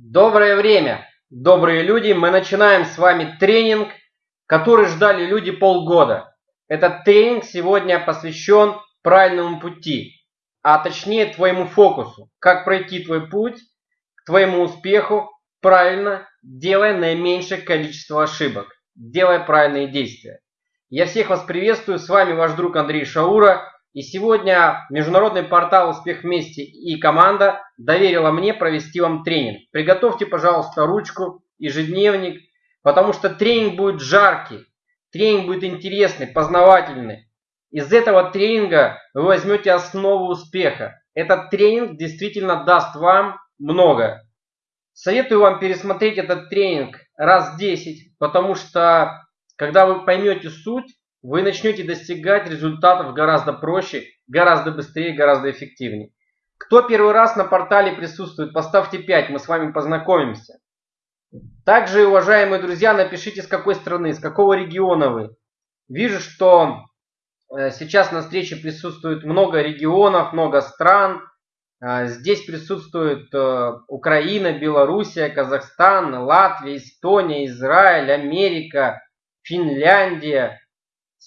Доброе время, добрые люди! Мы начинаем с вами тренинг, который ждали люди полгода. Этот тренинг сегодня посвящен правильному пути, а точнее твоему фокусу. Как пройти твой путь к твоему успеху правильно, делая наименьшее количество ошибок, делая правильные действия. Я всех вас приветствую, с вами ваш друг Андрей Шаура. И сегодня международный портал «Успех вместе» и команда доверила мне провести вам тренинг. Приготовьте, пожалуйста, ручку, ежедневник, потому что тренинг будет жаркий, тренинг будет интересный, познавательный. Из этого тренинга вы возьмете основу успеха. Этот тренинг действительно даст вам много. Советую вам пересмотреть этот тренинг раз 10, потому что когда вы поймете суть, вы начнете достигать результатов гораздо проще, гораздо быстрее, гораздо эффективнее. Кто первый раз на портале присутствует, поставьте 5, мы с вами познакомимся. Также, уважаемые друзья, напишите, с какой страны, с какого региона вы. Вижу, что э, сейчас на встрече присутствует много регионов, много стран. Э, здесь присутствует э, Украина, Белоруссия, Казахстан, Латвия, Эстония, Израиль, Америка, Финляндия,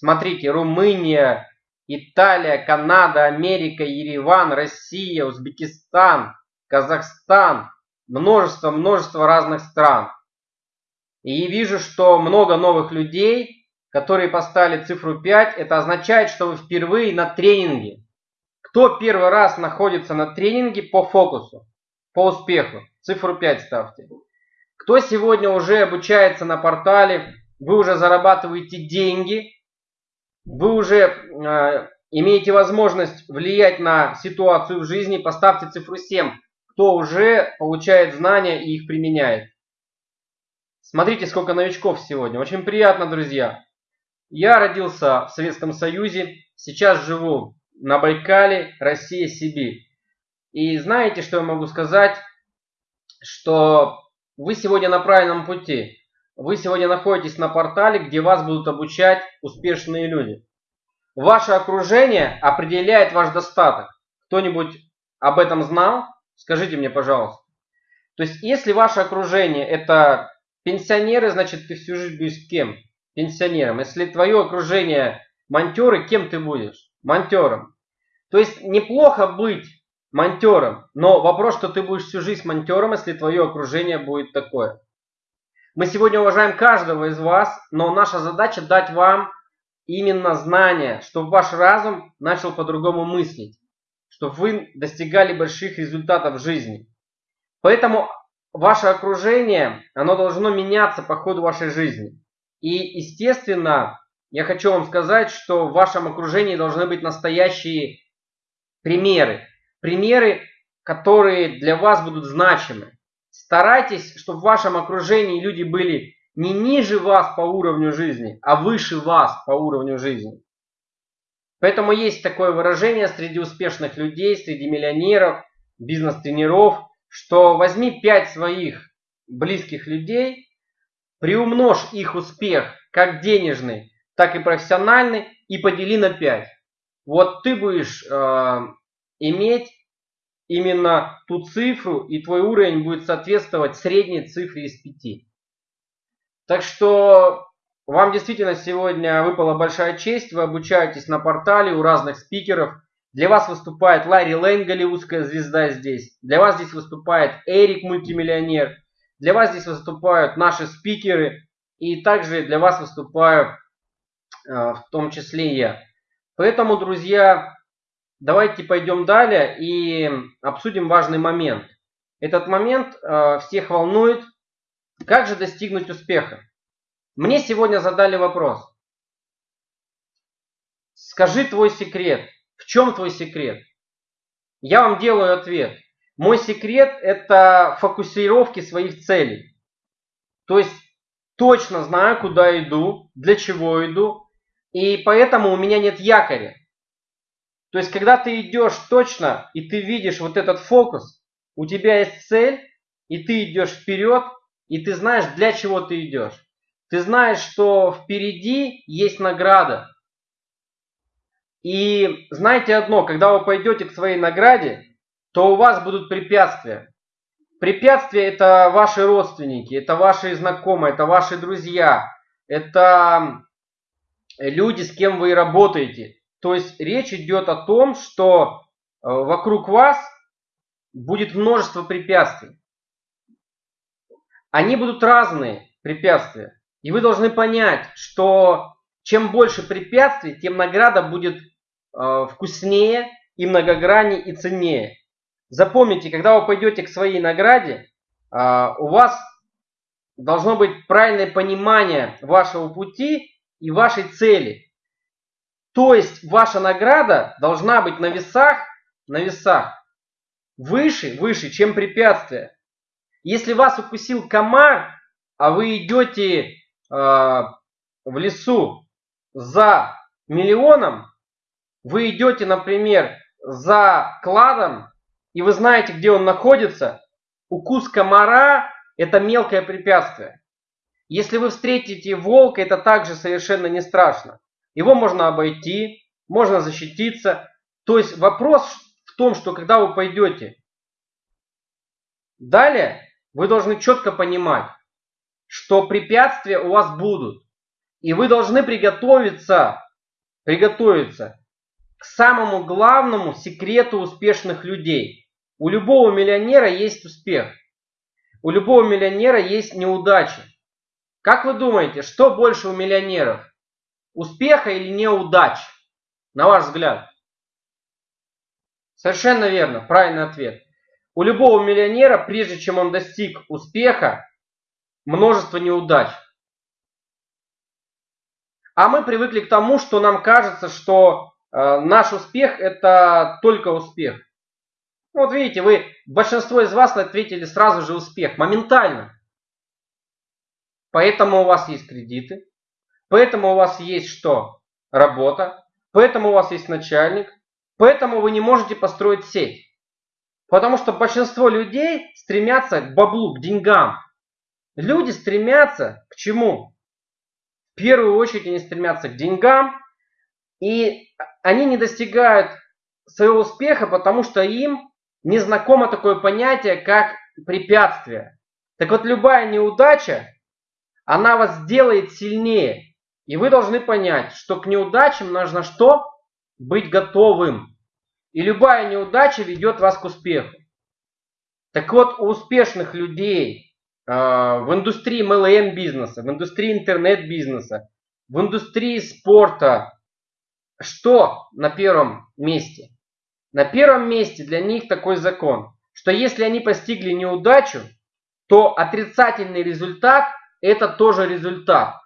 Смотрите, Румыния, Италия, Канада, Америка, Ереван, Россия, Узбекистан, Казахстан, множество, множество разных стран. И вижу, что много новых людей, которые поставили цифру 5, это означает, что вы впервые на тренинге. Кто первый раз находится на тренинге по фокусу, по успеху? Цифру 5 ставьте. Кто сегодня уже обучается на портале, вы уже зарабатываете деньги, вы уже э, имеете возможность влиять на ситуацию в жизни, поставьте цифру 7, кто уже получает знания и их применяет. Смотрите, сколько новичков сегодня. Очень приятно, друзья. Я родился в Советском Союзе, сейчас живу на Байкале, Россия, Сибирь. И знаете, что я могу сказать? Что вы сегодня на правильном пути. Вы сегодня находитесь на портале, где вас будут обучать успешные люди. Ваше окружение определяет ваш достаток. Кто-нибудь об этом знал? Скажите мне, пожалуйста. То есть, если ваше окружение это пенсионеры, значит, ты всю жизнь будешь кем? Пенсионером. Если твое окружение монтеры, кем ты будешь? Монтером. То есть, неплохо быть монтером, но вопрос, что ты будешь всю жизнь монтером, если твое окружение будет такое. Мы сегодня уважаем каждого из вас, но наша задача дать вам именно знание, чтобы ваш разум начал по-другому мыслить, чтобы вы достигали больших результатов в жизни. Поэтому ваше окружение, оно должно меняться по ходу вашей жизни. И, естественно, я хочу вам сказать, что в вашем окружении должны быть настоящие примеры. Примеры, которые для вас будут значимы. Старайтесь, чтобы в вашем окружении люди были не ниже вас по уровню жизни, а выше вас по уровню жизни. Поэтому есть такое выражение среди успешных людей, среди миллионеров, бизнес-тренеров, что возьми пять своих близких людей, приумножь их успех как денежный, так и профессиональный и подели на 5. Вот ты будешь э, иметь именно ту цифру, и твой уровень будет соответствовать средней цифре из 5. Так что вам действительно сегодня выпала большая честь. Вы обучаетесь на портале у разных спикеров. Для вас выступает Ларри Лейн, голливудская звезда здесь. Для вас здесь выступает Эрик, мультимиллионер. Для вас здесь выступают наши спикеры. И также для вас выступаю э, в том числе я. Поэтому, друзья, давайте пойдем далее и обсудим важный момент. Этот момент э, всех волнует. Как же достигнуть успеха? Мне сегодня задали вопрос. Скажи твой секрет. В чем твой секрет? Я вам делаю ответ. Мой секрет это фокусировки своих целей. То есть точно знаю, куда иду, для чего иду, и поэтому у меня нет якоря. То есть, когда ты идешь точно, и ты видишь вот этот фокус, у тебя есть цель, и ты идешь вперед, и ты знаешь, для чего ты идешь. Ты знаешь, что впереди есть награда. И знаете одно, когда вы пойдете к своей награде, то у вас будут препятствия. Препятствия это ваши родственники, это ваши знакомые, это ваши друзья, это люди, с кем вы работаете. То есть речь идет о том, что э, вокруг вас будет множество препятствий. Они будут разные препятствия. И вы должны понять, что чем больше препятствий, тем награда будет э, вкуснее и многограннее и ценнее. Запомните, когда вы пойдете к своей награде, э, у вас должно быть правильное понимание вашего пути и вашей цели. То есть ваша награда должна быть на весах, на весах выше, выше, чем препятствие. Если вас укусил комар, а вы идете э, в лесу за миллионом, вы идете, например, за кладом, и вы знаете, где он находится, укус комара – это мелкое препятствие. Если вы встретите волка, это также совершенно не страшно. Его можно обойти, можно защититься. То есть вопрос в том, что когда вы пойдете далее, вы должны четко понимать, что препятствия у вас будут. И вы должны приготовиться, приготовиться к самому главному секрету успешных людей. У любого миллионера есть успех. У любого миллионера есть неудачи. Как вы думаете, что больше у миллионеров? Успеха или неудач? На ваш взгляд. Совершенно верно, правильный ответ. У любого миллионера, прежде чем он достиг успеха, множество неудач. А мы привыкли к тому, что нам кажется, что э, наш успех это только успех. Ну, вот видите, вы, большинство из вас ответили сразу же успех, моментально. Поэтому у вас есть кредиты, поэтому у вас есть что? Работа, поэтому у вас есть начальник, поэтому вы не можете построить сеть. Потому что большинство людей стремятся к баблу, к деньгам. Люди стремятся к чему? В первую очередь они стремятся к деньгам, и они не достигают своего успеха, потому что им не знакомо такое понятие, как препятствие. Так вот, любая неудача, она вас сделает сильнее. И вы должны понять, что к неудачам нужно что? Быть готовым. И любая неудача ведет вас к успеху. Так вот, у успешных людей, а, в индустрии MLM бизнеса, в индустрии интернет-бизнеса, в индустрии спорта. Что на первом месте? На первом месте для них такой закон, что если они постигли неудачу, то отрицательный результат – это тоже результат.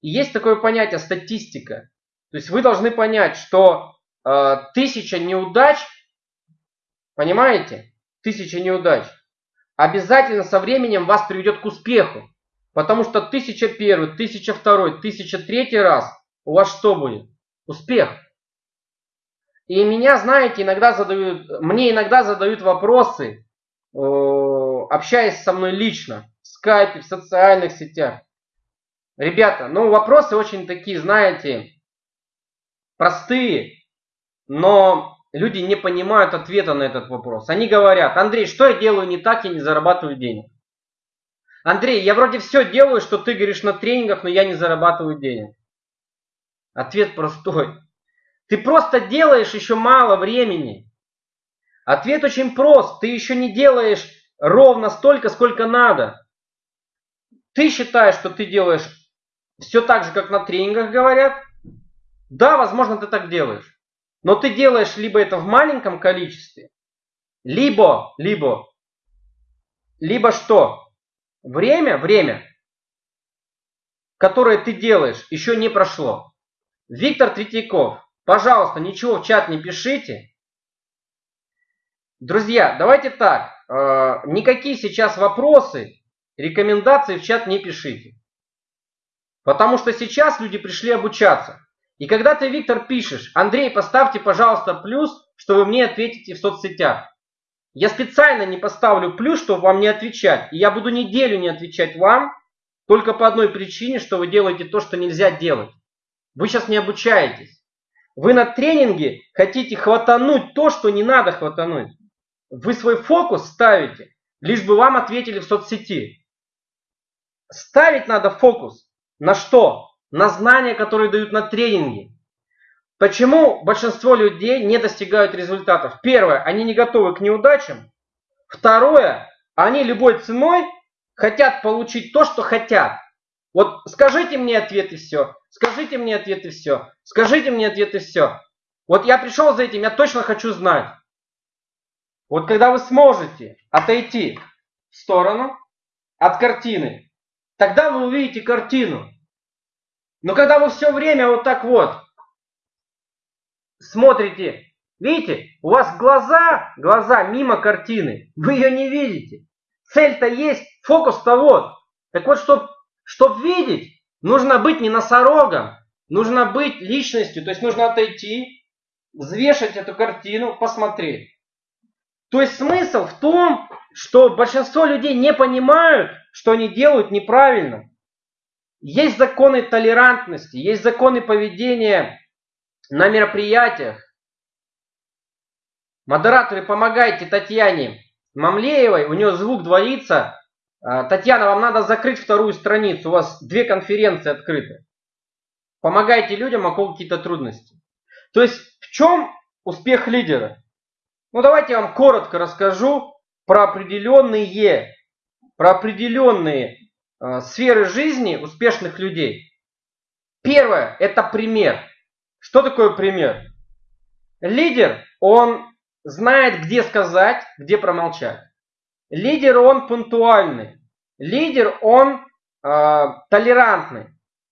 И есть такое понятие статистика. То есть вы должны понять, что э, тысяча неудач, понимаете, тысяча неудач – обязательно со временем вас приведет к успеху. Потому что 1001, 1002, 1003 раз у вас что будет? Успех. И меня, знаете, иногда задают, мне иногда задают вопросы, общаясь со мной лично, в скайпе, в социальных сетях. Ребята, ну вопросы очень такие, знаете, простые, но люди не понимают ответа на этот вопрос. Они говорят, Андрей, что я делаю не так, я не зарабатываю денег. Андрей, я вроде все делаю, что ты говоришь на тренингах, но я не зарабатываю денег. Ответ простой. Ты просто делаешь еще мало времени. Ответ очень прост. Ты еще не делаешь ровно столько, сколько надо. Ты считаешь, что ты делаешь все так же, как на тренингах говорят? Да, возможно, ты так делаешь. Но ты делаешь либо это в маленьком количестве, либо, либо, либо что? Время, время, которое ты делаешь, еще не прошло. Виктор Третьяков, пожалуйста, ничего в чат не пишите. Друзья, давайте так, э, никакие сейчас вопросы, рекомендации в чат не пишите. Потому что сейчас люди пришли обучаться. И когда ты, Виктор, пишешь, Андрей, поставьте, пожалуйста, плюс, что вы мне ответите в соцсетях. Я специально не поставлю плюс, чтобы вам не отвечать. И я буду неделю не отвечать вам, только по одной причине, что вы делаете то, что нельзя делать. Вы сейчас не обучаетесь. Вы на тренинге хотите хватануть то, что не надо хватануть. Вы свой фокус ставите лишь бы вам ответили в соцсети. Ставить надо фокус на что? На знания, которые дают на тренинге. Почему большинство людей не достигают результатов? Первое, они не готовы к неудачам. Второе, они любой ценой хотят получить то, что хотят. Вот скажите мне ответ и все. Скажите мне ответ и все. Скажите мне ответ и все. Вот я пришел за этим, я точно хочу знать. Вот когда вы сможете отойти в сторону от картины, тогда вы увидите картину. Но когда вы все время вот так вот смотрите, видите, у вас глаза, глаза мимо картины, вы ее не видите. Цель-то есть, фокус-то вот. Так вот, чтобы чтоб видеть, нужно быть не носорогом, нужно быть личностью, то есть нужно отойти, взвешать эту картину, посмотреть. То есть смысл в том, что большинство людей не понимают, что они делают неправильно. Есть законы толерантности, есть законы поведения на мероприятиях. Модераторы, помогайте Татьяне Мамлеевой, у нее звук двоится. А, Татьяна, вам надо закрыть вторую страницу, у вас две конференции открыты. Помогайте людям, а какие-то трудности. То есть в чем успех лидера? Ну давайте я вам коротко расскажу про определенные, про определенные э, сферы жизни успешных людей. Первое – это пример. Что такое пример? Лидер, он знает, где сказать, где промолчать. Лидер, он пунктуальный. Лидер, он э, толерантный.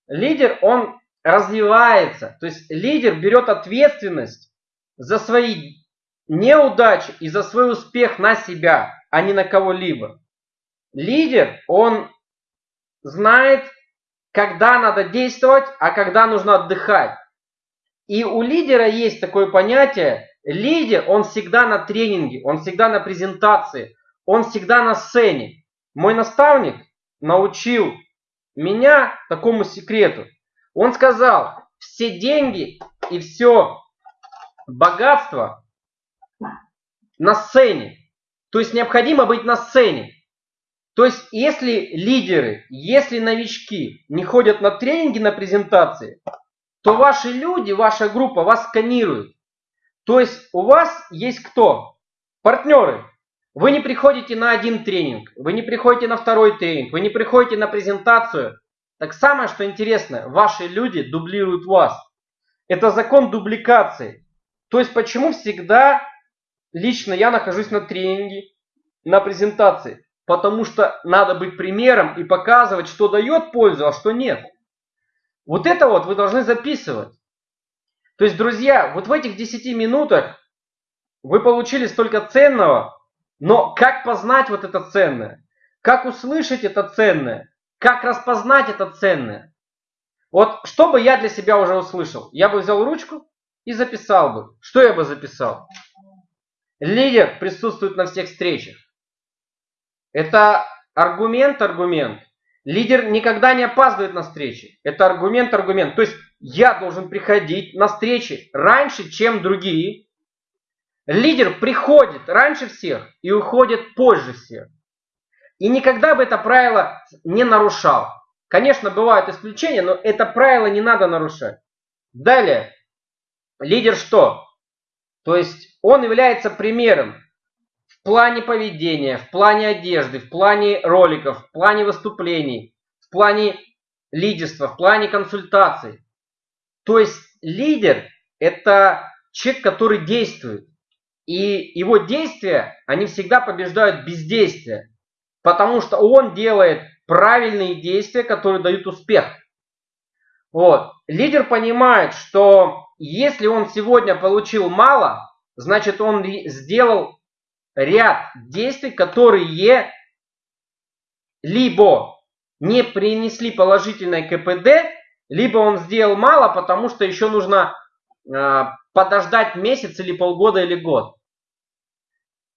Лидер, он развивается. То есть лидер берет ответственность за свои неудачи и за свой успех на себя, а не на кого-либо. Лидер, он знает, когда надо действовать, а когда нужно отдыхать. И у лидера есть такое понятие, лидер, он всегда на тренинге, он всегда на презентации, он всегда на сцене. Мой наставник научил меня такому секрету. Он сказал, все деньги и все богатство на сцене. То есть необходимо быть на сцене. То есть если лидеры, если новички не ходят на тренинги, на презентации, то ваши люди, ваша группа вас сканирует. То есть у вас есть кто? Партнеры. Вы не приходите на один тренинг, вы не приходите на второй тренинг, вы не приходите на презентацию. Так самое, что интересно, ваши люди дублируют вас. Это закон дубликации. То есть почему всегда лично я нахожусь на тренинге, на презентации? Потому что надо быть примером и показывать, что дает пользу, а что нет. Вот это вот вы должны записывать. То есть, друзья, вот в этих 10 минутах вы получили столько ценного, но как познать вот это ценное? Как услышать это ценное? Как распознать это ценное? Вот что бы я для себя уже услышал? Я бы взял ручку и записал бы. Что я бы записал? Лидер присутствует на всех встречах. Это аргумент-аргумент. Лидер никогда не опаздывает на встречи. Это аргумент-аргумент. То есть я должен приходить на встречи раньше, чем другие. Лидер приходит раньше всех и уходит позже всех. И никогда бы это правило не нарушал. Конечно, бывают исключения, но это правило не надо нарушать. Далее. Лидер что? То есть он является примером плане поведения, в плане одежды, в плане роликов, в плане выступлений, в плане лидерства, в плане консультаций. То есть лидер – это человек, который действует. И его действия, они всегда побеждают бездействие. Потому что он делает правильные действия, которые дают успех. Вот. Лидер понимает, что если он сегодня получил мало, значит он сделал ряд действий, которые либо не принесли положительное КПД, либо он сделал мало, потому что еще нужно э, подождать месяц или полгода или год.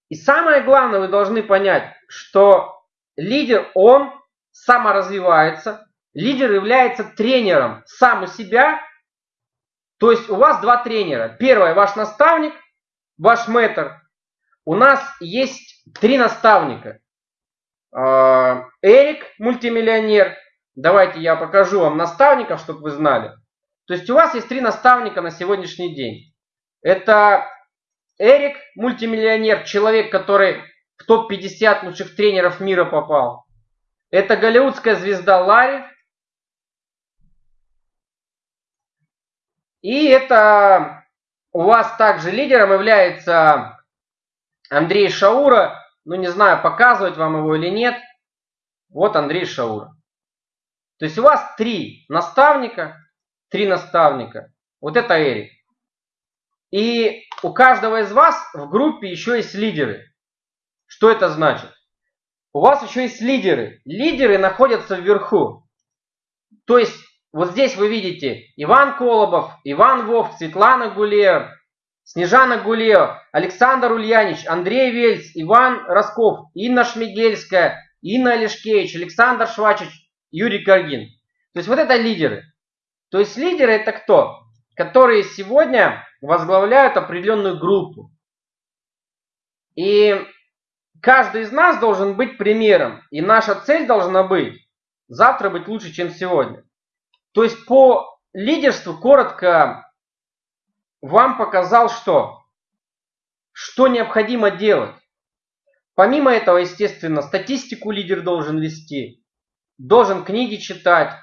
И самое главное, вы должны понять, что лидер, он саморазвивается, лидер является тренером сам у себя. То есть у вас два тренера. Первый ваш наставник, ваш мэтр, у нас есть три наставника. а, Эрик, мультимиллионер. Давайте я покажу вам наставников, чтобы вы знали. То есть у вас есть три наставника на сегодняшний день. Это Эрик, мультимиллионер, человек, который в топ-50 лучших тренеров мира попал. Это голливудская звезда Ларри. И это у вас также лидером является Андрей Шаура. Ну, не знаю, показывать вам его или нет. Вот Андрей Шаура. То есть у вас три наставника. Три наставника. Вот это Эрик. И у каждого из вас в группе еще есть лидеры. Что это значит? У вас еще есть лидеры. Лидеры находятся вверху. То есть вот здесь вы видите Иван Колобов, Иван Вовк, Светлана Гулева, Снежана Гулева, Александр Ульянич, Андрей Вельц, Иван Росков, Инна Шмигельская, Инна Олешкевич, Александр Швачич, Юрий Каргин. То есть вот это лидеры. То есть лидеры это кто? Которые сегодня возглавляют определенную группу. И каждый из нас должен быть примером. И наша цель должна быть завтра быть лучше, чем сегодня. То есть по лидерству коротко вам показал что? Что необходимо делать. Помимо этого, естественно, статистику лидер должен вести, должен книги читать,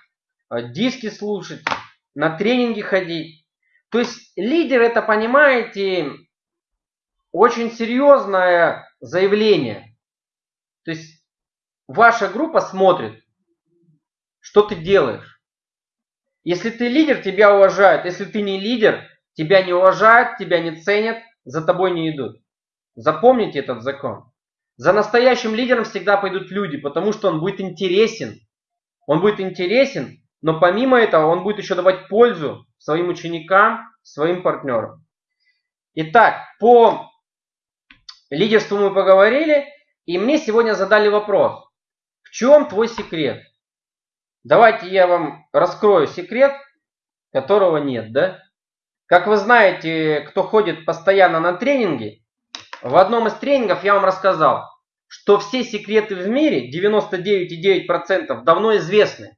э, диски слушать, на тренинги ходить. То есть лидер это, понимаете, очень серьезное заявление. То есть ваша группа смотрит, что ты делаешь. Если ты лидер, тебя уважают. Если ты не лидер, тебя не уважают, тебя не ценят, за тобой не идут. Запомните этот закон. За настоящим лидером всегда пойдут люди, потому что он будет интересен. Он будет интересен, но помимо этого он будет еще давать пользу своим ученикам, своим партнерам. Итак, по лидерству мы поговорили, и мне сегодня задали вопрос. В чем твой секрет? Давайте я вам раскрою секрет, которого нет, да? Как вы знаете, кто ходит постоянно на тренинги, в одном из тренингов я вам рассказал, что все секреты в мире, 99,9% давно известны.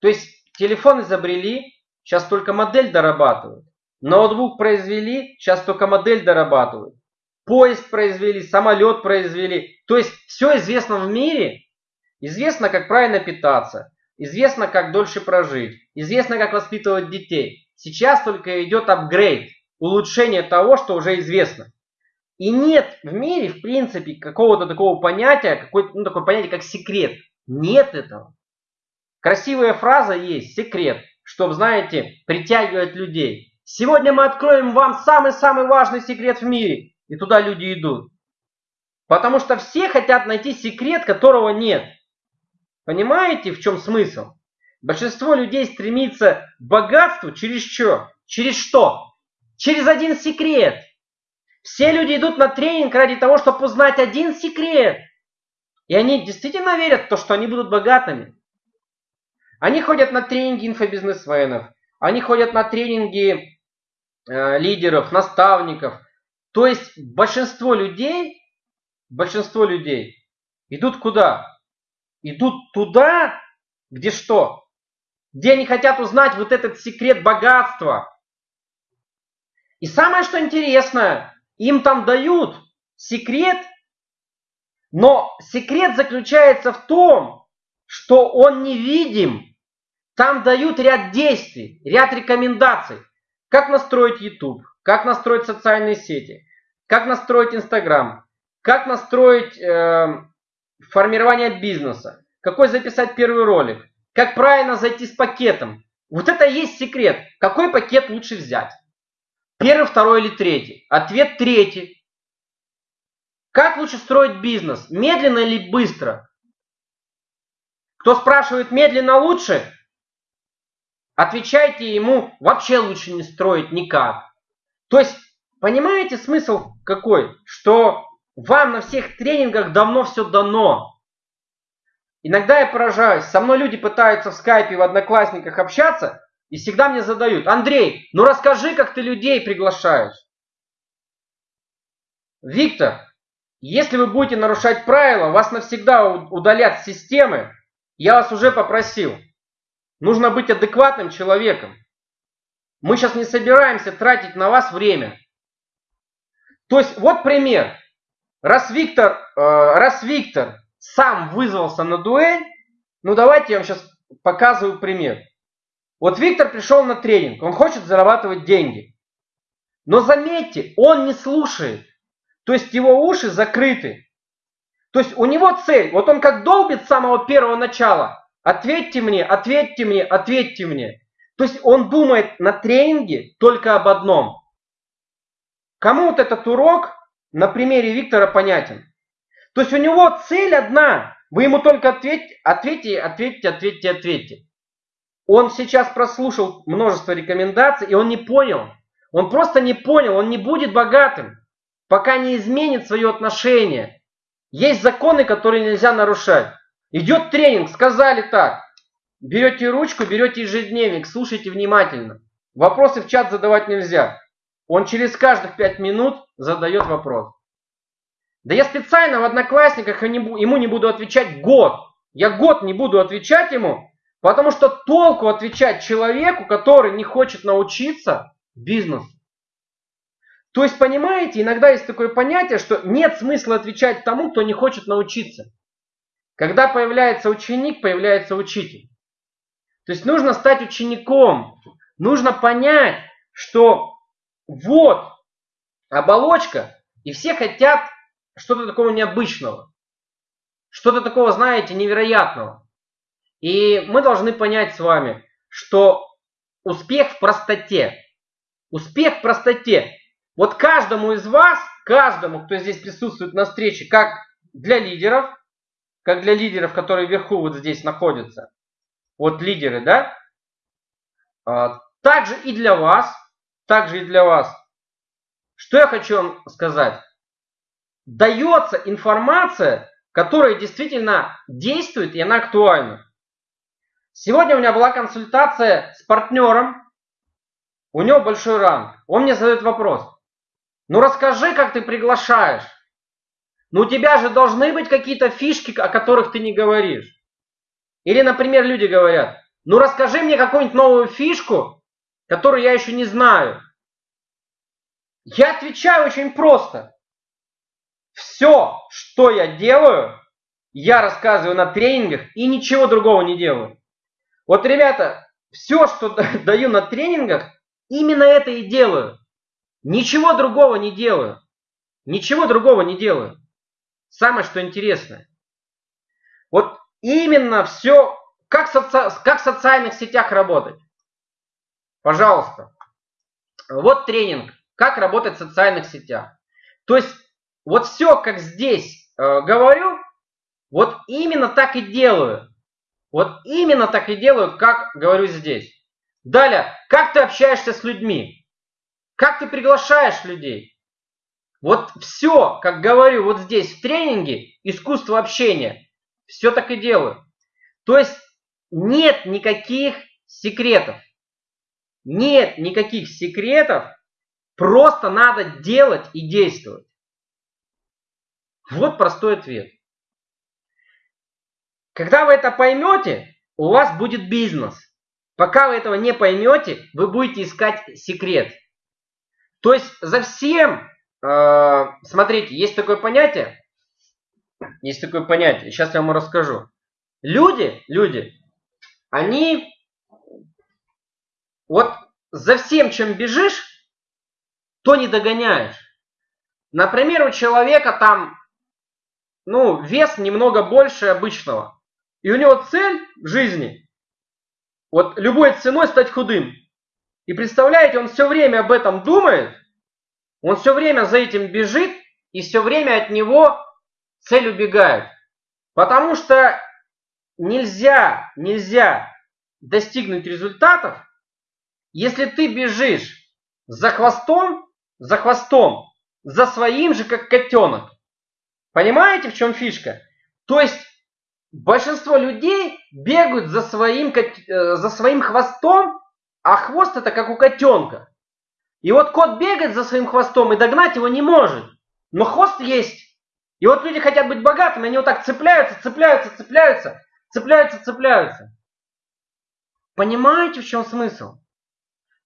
То есть телефон изобрели, сейчас только модель дорабатывают. Ноутбук произвели, сейчас только модель дорабатывают. Поезд произвели, самолет произвели. То есть все известно в мире. Известно, как правильно питаться. Известно, как дольше прожить. Известно, как воспитывать детей. Сейчас только идет апгрейд, улучшение того, что уже известно. И нет в мире, в принципе, какого-то такого понятия, какое ну, такое понятие, как секрет. Нет этого. Красивая фраза есть, секрет, чтобы, знаете, притягивать людей. Сегодня мы откроем вам самый-самый важный секрет в мире. И туда люди идут. Потому что все хотят найти секрет, которого нет. Понимаете, в чем смысл? Большинство людей стремится к богатству через что? Через что? Через один секрет. Все люди идут на тренинг ради того, чтобы узнать один секрет. И они действительно верят в то, что они будут богатыми. Они ходят на тренинги инфобизнесменов. Они ходят на тренинги Э, лидеров, наставников. То есть большинство людей, большинство людей идут куда? Идут туда, где что? Где они хотят узнать вот этот секрет богатства. И самое что интересное, им там дают секрет, но секрет заключается в том, что он невидим. Там дают ряд действий, ряд рекомендаций. Как настроить YouTube, как настроить социальные сети, как настроить Instagram, как настроить э, формирование бизнеса, какой записать первый ролик, как правильно зайти с пакетом. Вот это и есть секрет. Какой пакет лучше взять? Первый, второй или третий? Ответ третий. Как лучше строить бизнес? Медленно или быстро? Кто спрашивает медленно лучше, Отвечайте ему, вообще лучше не строить никак. То есть, понимаете смысл какой? Что вам на всех тренингах давно все дано. Иногда я поражаюсь. Со мной люди пытаются в скайпе, в одноклассниках общаться, и всегда мне задают, Андрей, ну расскажи, как ты людей приглашаешь. Виктор, если вы будете нарушать правила, вас навсегда удалят с системы. Я вас уже попросил. Нужно быть адекватным человеком. Мы сейчас не собираемся тратить на вас время. То есть вот пример. Раз Виктор, э, раз Виктор сам вызвался на дуэль, ну давайте я вам сейчас показываю пример. Вот Виктор пришел на тренинг, он хочет зарабатывать деньги. Но заметьте, он не слушает. То есть его уши закрыты. То есть у него цель, вот он как долбит с самого первого начала. Ответьте мне, ответьте мне, ответьте мне. То есть он думает на тренинге только об одном. Кому вот этот урок на примере Виктора понятен? То есть у него цель одна. Вы ему только ответьте, ответьте, ответьте, ответьте, ответьте. Он сейчас прослушал множество рекомендаций, и он не понял. Он просто не понял, он не будет богатым, пока не изменит свое отношение. Есть законы, которые нельзя нарушать. Идет тренинг, сказали так. Берете ручку, берете ежедневник, слушайте внимательно. Вопросы в чат задавать нельзя. Он через каждых пять минут задает вопрос. Да я специально в Одноклассниках ему не буду отвечать год. Я год не буду отвечать ему, потому что толку отвечать человеку, который не хочет научиться бизнесу. То есть, понимаете, иногда есть такое понятие, что нет смысла отвечать тому, кто не хочет научиться. Когда появляется ученик, появляется учитель. То есть нужно стать учеником. Нужно понять, что вот оболочка, и все хотят что-то такого необычного. Что-то такого, знаете, невероятного. И мы должны понять с вами, что успех в простоте. Успех в простоте. Вот каждому из вас, каждому, кто здесь присутствует на встрече, как для лидеров, как для лидеров, которые вверху вот здесь находятся, вот лидеры, да, а, также и для вас, также и для вас. Что я хочу вам сказать? Дается информация, которая действительно действует и она актуальна. Сегодня у меня была консультация с партнером, у него большой ранг. Он мне задает вопрос. Ну расскажи, как ты приглашаешь. Ну у тебя же должны быть какие-то фишки, о которых ты не говоришь. Или, например, люди говорят, ну расскажи мне какую-нибудь новую фишку, которую я еще не знаю. Я отвечаю очень просто. Все, что я делаю, я рассказываю на тренингах и ничего другого не делаю. Вот, ребята, все, что даю на тренингах, именно это и делаю. Ничего другого не делаю. Ничего другого не делаю. Самое, что интересное. Вот именно все, как, соци... как в социальных сетях работать. Пожалуйста. Вот тренинг, как работать в социальных сетях. То есть, вот все, как здесь э, говорю, вот именно так и делаю. Вот именно так и делаю, как говорю здесь. Далее, как ты общаешься с людьми? Как ты приглашаешь людей? Вот все, как говорю вот здесь в тренинге, искусство общения, все так и делаю. То есть нет никаких секретов. Нет никаких секретов, просто надо делать и действовать. Вот простой ответ. Когда вы это поймете, у вас будет бизнес. Пока вы этого не поймете, вы будете искать секрет. То есть за всем, э, смотрите, есть такое понятие, есть такое понятие, сейчас я вам расскажу. Люди, люди, они вот за всем, чем бежишь, то не догоняешь. Например, у человека там, ну, вес немного больше обычного. И у него цель в жизни, вот любой ценой стать худым. И представляете, он все время об этом думает, он все время за этим бежит, и все время от него цель убегает. Потому что нельзя, нельзя достигнуть результатов, если ты бежишь за хвостом, за хвостом, за своим же, как котенок. Понимаете, в чем фишка? То есть большинство людей бегают за своим, э, за своим хвостом, а хвост это как у котенка. И вот кот бегает за своим хвостом и догнать его не может. Но хвост есть. И вот люди хотят быть богатыми, они вот так цепляются, цепляются, цепляются, цепляются, цепляются. Понимаете, в чем смысл?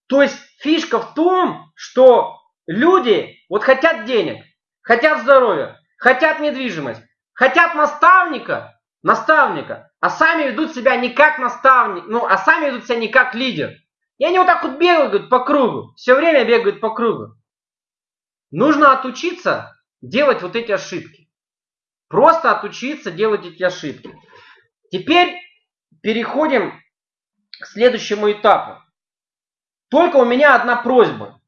То есть фишка в том, что люди вот хотят денег, хотят здоровья, хотят недвижимость, хотят наставника, наставника, а сами ведут себя не как наставник, ну, а сами ведут себя не как лидер. И они вот так вот бегают по кругу, все время бегают по кругу. Нужно отучиться делать вот эти ошибки. Просто отучиться делать эти ошибки. Теперь переходим к следующему этапу. Только у меня одна просьба.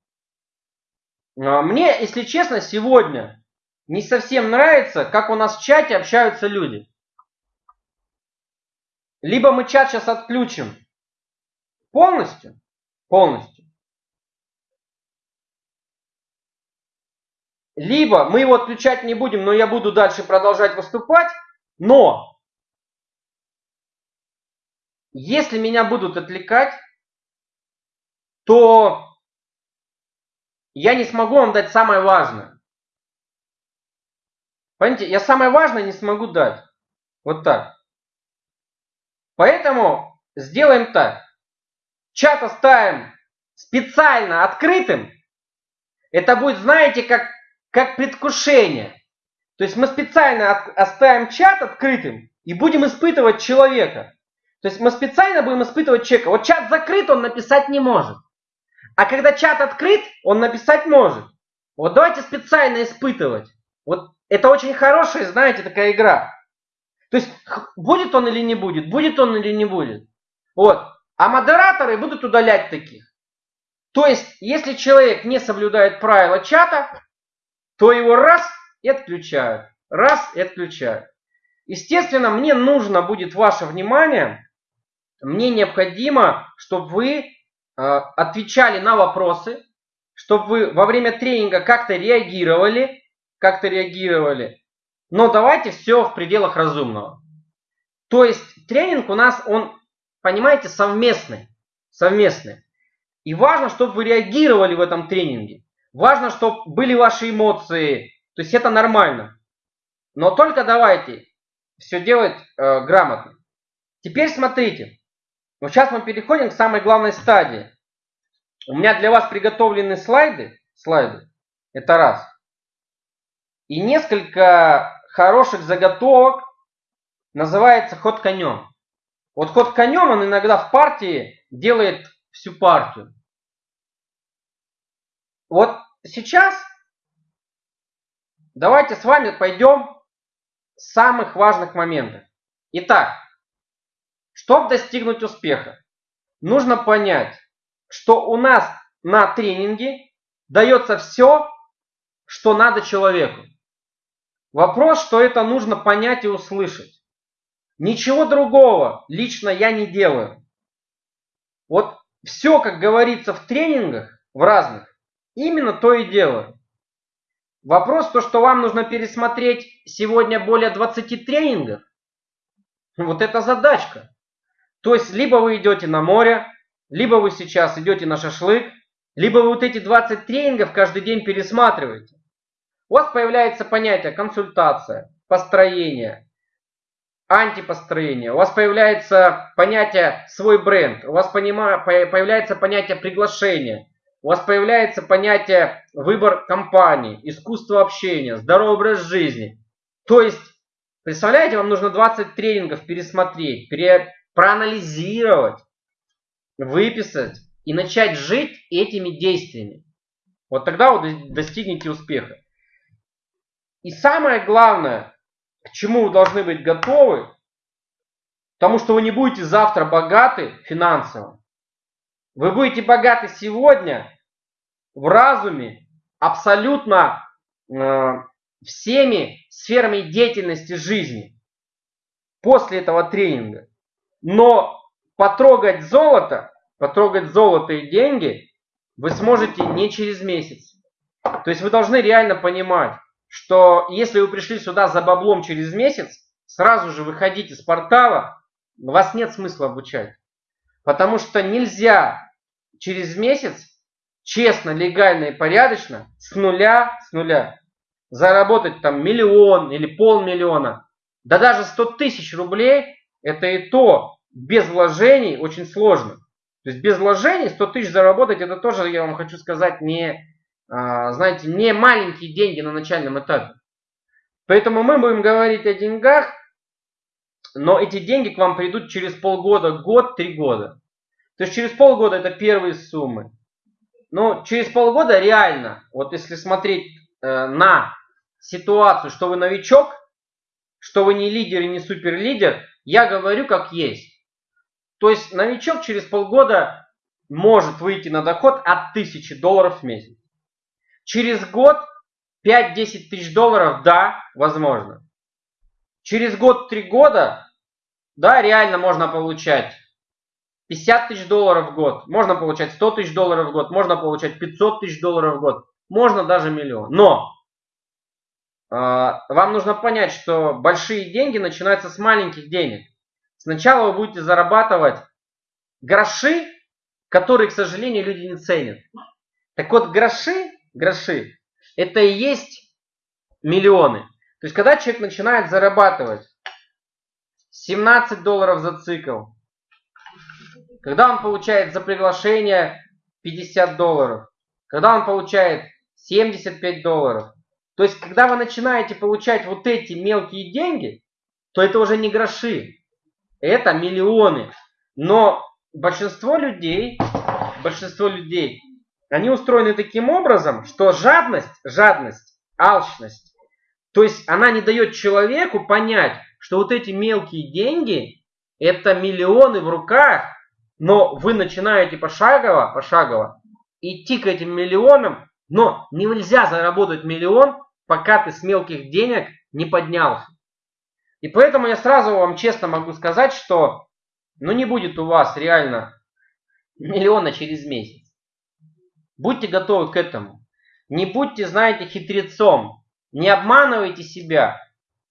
А, мне, если честно, сегодня не совсем нравится, как у нас в чате общаются люди. Либо мы чат сейчас отключим полностью, полностью. Либо мы его отключать не будем, но я буду дальше продолжать выступать, но если меня будут отвлекать, то я не смогу вам дать самое важное. Понимаете, я самое важное не смогу дать. Вот так. Поэтому сделаем так. Чат оставим специально открытым. Это будет, знаете, как, как предвкушение. То есть мы специально оставим чат открытым и будем испытывать человека. То есть мы специально будем испытывать человека. Вот чат закрыт, он написать не может. А когда чат открыт, он написать может. Вот давайте специально испытывать. Вот это очень хорошая, знаете, такая игра. То есть будет он или не будет, будет он или не будет. Вот. А модераторы будут удалять таких. То есть, если человек не соблюдает правила чата, то его раз и отключают. Раз и отключают. Естественно, мне нужно будет ваше внимание мне необходимо, чтобы вы э, отвечали на вопросы, чтобы вы во время тренинга как-то реагировали, как-то реагировали. Но давайте все в пределах разумного. То есть тренинг у нас, он, понимаете, совместный. Совместный. И важно, чтобы вы реагировали в этом тренинге. Важно, чтобы были ваши эмоции. То есть это нормально. Но только давайте все делать э, грамотно. Теперь смотрите. Но сейчас мы переходим к самой главной стадии. У меня для вас приготовлены слайды. Слайды. Это раз. И несколько хороших заготовок называется ход конем. Вот ход конем он иногда в партии делает всю партию. Вот сейчас давайте с вами пойдем с самых важных моментов. Итак, чтобы достигнуть успеха, нужно понять, что у нас на тренинге дается все, что надо человеку. Вопрос, что это нужно понять и услышать. Ничего другого лично я не делаю. Вот все, как говорится в тренингах, в разных, именно то и делаю. Вопрос то, что вам нужно пересмотреть сегодня более 20 тренингов, вот это задачка. То есть, либо вы идете на море, либо вы сейчас идете на шашлык, либо вы вот эти 20 тренингов каждый день пересматриваете. У вас появляется понятие консультация, построение, антипостроение. У вас появляется понятие свой бренд. У вас появляется понятие приглашения. У вас появляется понятие выбор компании, искусство общения, здоровый образ жизни. То есть, представляете, вам нужно 20 тренингов пересмотреть, пере, проанализировать, выписать и начать жить этими действиями. Вот тогда вы достигнете успеха. И самое главное, к чему вы должны быть готовы, потому что вы не будете завтра богаты финансово. Вы будете богаты сегодня в разуме абсолютно э, всеми сферами деятельности жизни после этого тренинга. Но потрогать золото, потрогать золото и деньги вы сможете не через месяц. То есть вы должны реально понимать, что если вы пришли сюда за баблом через месяц, сразу же выходите с портала, вас нет смысла обучать. Потому что нельзя через месяц честно, легально и порядочно с нуля, с нуля заработать там миллион или полмиллиона, да даже 100 тысяч рублей, это и то без вложений очень сложно. То есть без вложений 100 тысяч заработать, это тоже, я вам хочу сказать, не, знаете, не маленькие деньги на начальном этапе. Поэтому мы будем говорить о деньгах, но эти деньги к вам придут через полгода, год, три года. То есть через полгода это первые суммы. Но через полгода реально, вот если смотреть э, на ситуацию, что вы новичок, что вы не лидер и не суперлидер, я говорю как есть. То есть новичок через полгода может выйти на доход от 1000 долларов в месяц. Через год 5-10 тысяч долларов, да, возможно. Через год-три года, да, реально можно получать 50 тысяч долларов в год, можно получать 100 тысяч долларов в год, можно получать 500 тысяч долларов в год, можно даже миллион. Но э, вам нужно понять, что большие деньги начинаются с маленьких денег. Сначала вы будете зарабатывать гроши, которые, к сожалению, люди не ценят. Так вот, гроши, гроши, это и есть миллионы. То есть, когда человек начинает зарабатывать 17 долларов за цикл, когда он получает за приглашение 50 долларов, когда он получает 75 долларов, то есть, когда вы начинаете получать вот эти мелкие деньги, то это уже не гроши, это миллионы. Но большинство людей, большинство людей, они устроены таким образом, что жадность, жадность, алчность, то есть она не дает человеку понять, что вот эти мелкие деньги, это миллионы в руках, но вы начинаете пошагово, пошагово идти к этим миллионам, но нельзя заработать миллион, пока ты с мелких денег не поднялся. И поэтому я сразу вам честно могу сказать, что ну не будет у вас реально миллиона через месяц. Будьте готовы к этому. Не будьте, знаете, хитрецом. Не обманывайте себя.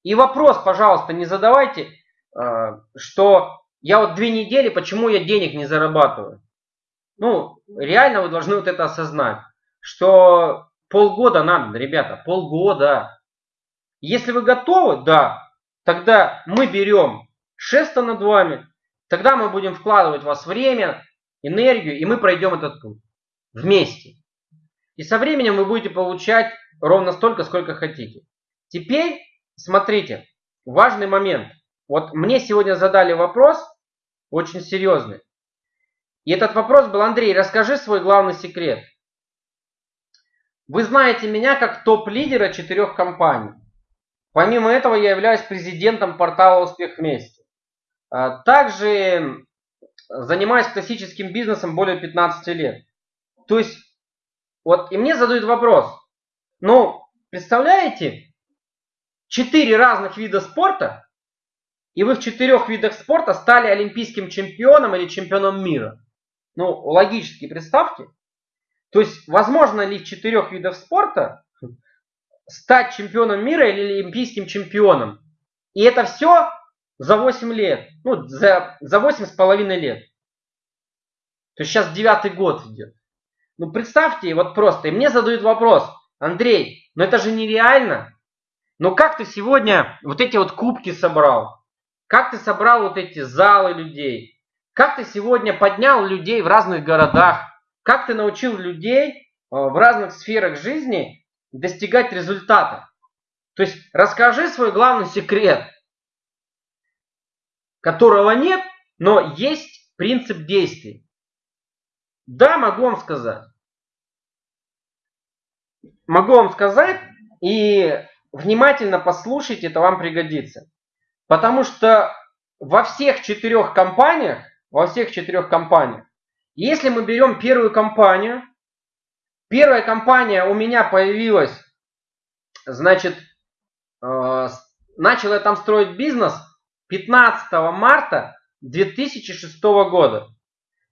И вопрос, пожалуйста, не задавайте, э, что я вот две недели, почему я денег не зарабатываю. Ну, реально вы должны вот это осознать, что полгода надо, ребята, полгода. Если вы готовы, да, тогда мы берем шеста над вами, тогда мы будем вкладывать в вас время, энергию, и мы пройдем этот путь вместе. И со временем вы будете получать ровно столько, сколько хотите. Теперь, смотрите, важный момент. Вот мне сегодня задали вопрос, очень серьезный. И этот вопрос был, Андрей, расскажи свой главный секрет. Вы знаете меня как топ-лидера четырех компаний. Помимо этого я являюсь президентом портала «Успех вместе». А, также занимаюсь классическим бизнесом более 15 лет. То есть, вот и мне задают вопрос. Ну, представляете, четыре разных вида спорта, и вы в четырех видах спорта стали олимпийским чемпионом или чемпионом мира. Ну, логически представьте. То есть, возможно ли в четырех видах спорта стать чемпионом мира или олимпийским чемпионом. И это все за 8 лет. Ну, за, за 8 с половиной лет. То есть сейчас девятый год идет. Ну, представьте, вот просто. И мне задают вопрос. Андрей, ну это же нереально. Ну как ты сегодня вот эти вот кубки собрал? Как ты собрал вот эти залы людей? Как ты сегодня поднял людей в разных городах? Как ты научил людей э, в разных сферах жизни достигать результата. То есть расскажи свой главный секрет, которого нет, но есть принцип действий. Да, могу вам сказать. Могу вам сказать и внимательно послушайте, это вам пригодится. Потому что во всех четырех компаниях, во всех четырех компаниях, если мы берем первую компанию, Первая компания у меня появилась, значит, э, начал я там строить бизнес 15 марта 2006 года.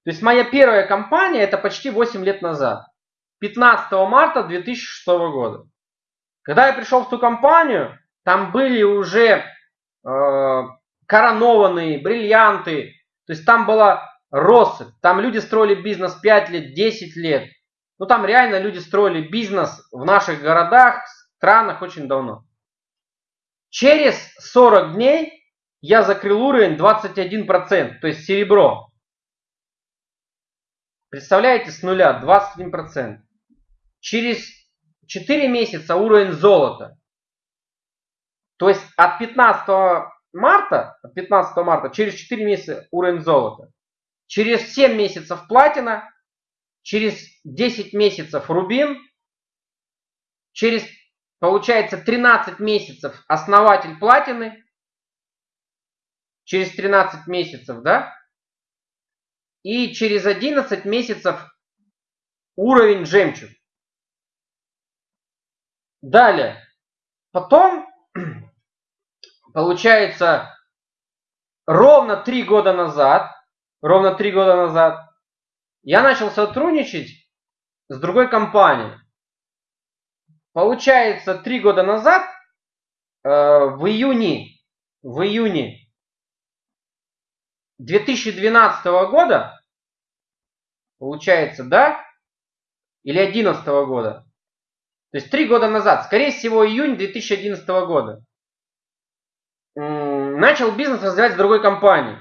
То есть моя первая компания это почти 8 лет назад. 15 марта 2006 года. Когда я пришел в ту компанию, там были уже э, коронованные, бриллианты. То есть там была россыпь. Там люди строили бизнес 5 лет, 10 лет. Ну там реально люди строили бизнес в наших городах странах очень давно. Через 40 дней я закрыл уровень 21%, то есть серебро. Представляете, с нуля 21%. Через 4 месяца уровень золота. То есть от 15 марта, от 15 марта через 4 месяца уровень золота. Через 7 месяцев платина, через 10 месяцев рубин, через, получается, 13 месяцев основатель платины, через 13 месяцев, да, и через 11 месяцев уровень жемчуг. Далее. Потом, получается, ровно три года назад, ровно три года назад, я начал сотрудничать с другой компанией. Получается, три года назад, э, в июне, в июне 2012 года, получается, да, или 2011 года, то есть три года назад, скорее всего июнь 2011 года, начал бизнес развивать с другой компанией.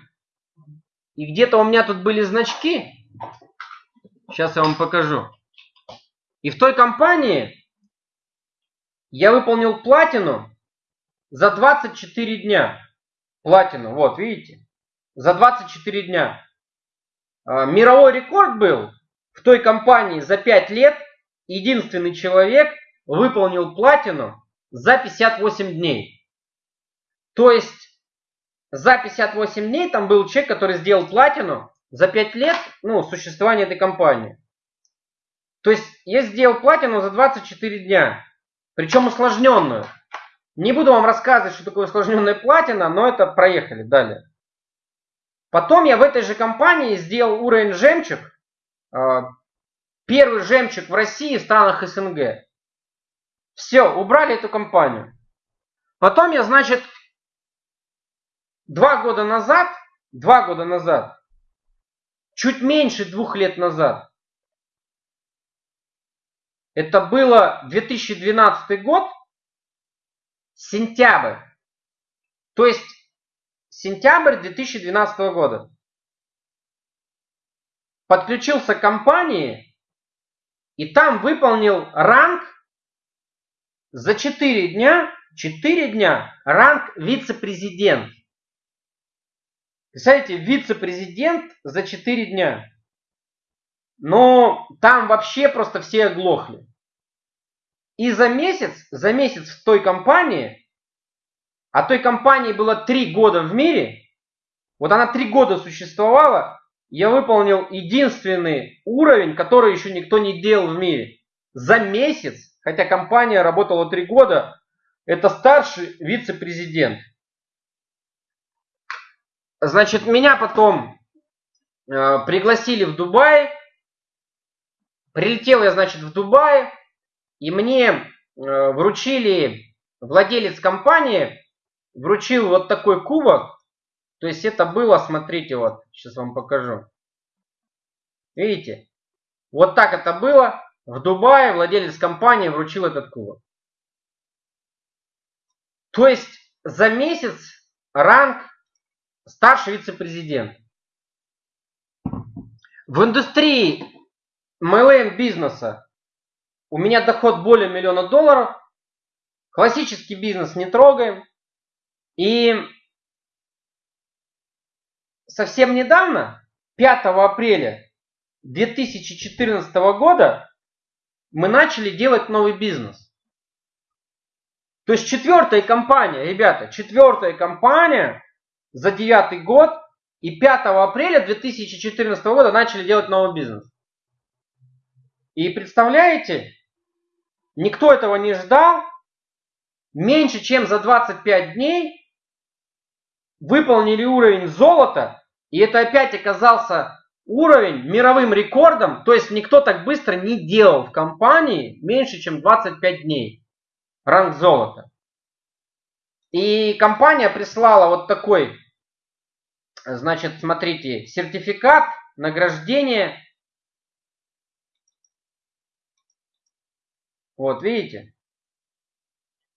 И где-то у меня тут были значки. Сейчас я вам покажу. И в той компании я выполнил платину за 24 дня. Платину, вот, видите? За 24 дня. А, мировой рекорд был в той компании за 5 лет. Единственный человек выполнил платину за 58 дней. То есть за 58 дней там был человек, который сделал платину за 5 лет ну, существования этой компании. То есть я сделал платину за 24 дня. Причем усложненную. Не буду вам рассказывать, что такое усложненная платина, но это проехали далее. Потом я в этой же компании сделал уровень жемчуг. А, первый жемчуг в России в странах СНГ. Все, убрали эту компанию. Потом я, значит, два года назад, два года назад, чуть меньше двух лет назад, это было 2012 год, сентябрь. То есть сентябрь 2012 года. Подключился к компании и там выполнил ранг за 4 дня, 4 дня ранг вице-президент. Представляете, вице-президент за 4 дня. Но там вообще просто все оглохли. И за месяц, за месяц в той компании, а той компании было 3 года в мире, вот она 3 года существовала, я выполнил единственный уровень, который еще никто не делал в мире. За месяц хотя компания работала три года, это старший вице-президент. Значит, меня потом э, пригласили в Дубай. Прилетел я, значит, в Дубай. И мне э, вручили, владелец компании вручил вот такой кубок. То есть это было, смотрите, вот, сейчас вам покажу. Видите? Вот так это было. В Дубае владелец компании вручил этот кубок. То есть за месяц ранг старший вице-президент. В индустрии MLM бизнеса у меня доход более миллиона долларов. Классический бизнес не трогаем. И совсем недавно, 5 апреля 2014 года, мы начали делать новый бизнес. То есть четвертая компания, ребята, четвертая компания за девятый год и 5 апреля 2014 года начали делать новый бизнес. И представляете, никто этого не ждал. Меньше чем за 25 дней выполнили уровень золота. И это опять оказался уровень мировым рекордом, то есть никто так быстро не делал в компании меньше, чем 25 дней. Ранг золота. И компания прислала вот такой, значит, смотрите, сертификат, награждение. Вот, видите?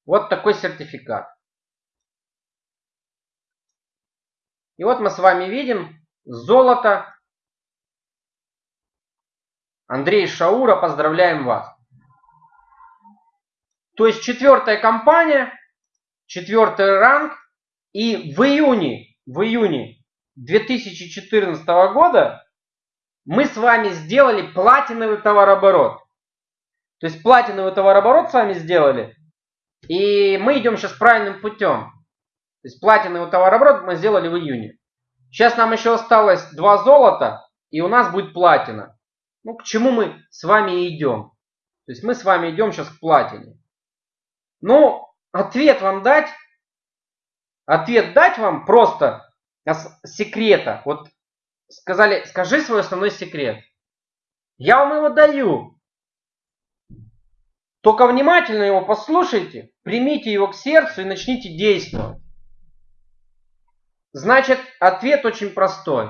Вот такой сертификат. И вот мы с вами видим золото. Андрей Шаура, поздравляем вас. То есть четвертая компания, четвертый ранг. И в июне, в июне 2014 года мы с вами сделали платиновый товарооборот. То есть платиновый товарооборот с вами сделали. И мы идем сейчас правильным путем. То есть платиновый товарооборот мы сделали в июне. Сейчас нам еще осталось два золота, и у нас будет платина. Ну, к чему мы с вами идем. То есть мы с вами идем сейчас к платине. Ну, ответ вам дать. Ответ дать вам просто секрета. Вот сказали, скажи свой основной секрет. Я вам его даю. Только внимательно его послушайте, примите его к сердцу и начните действовать. Значит, ответ очень простой.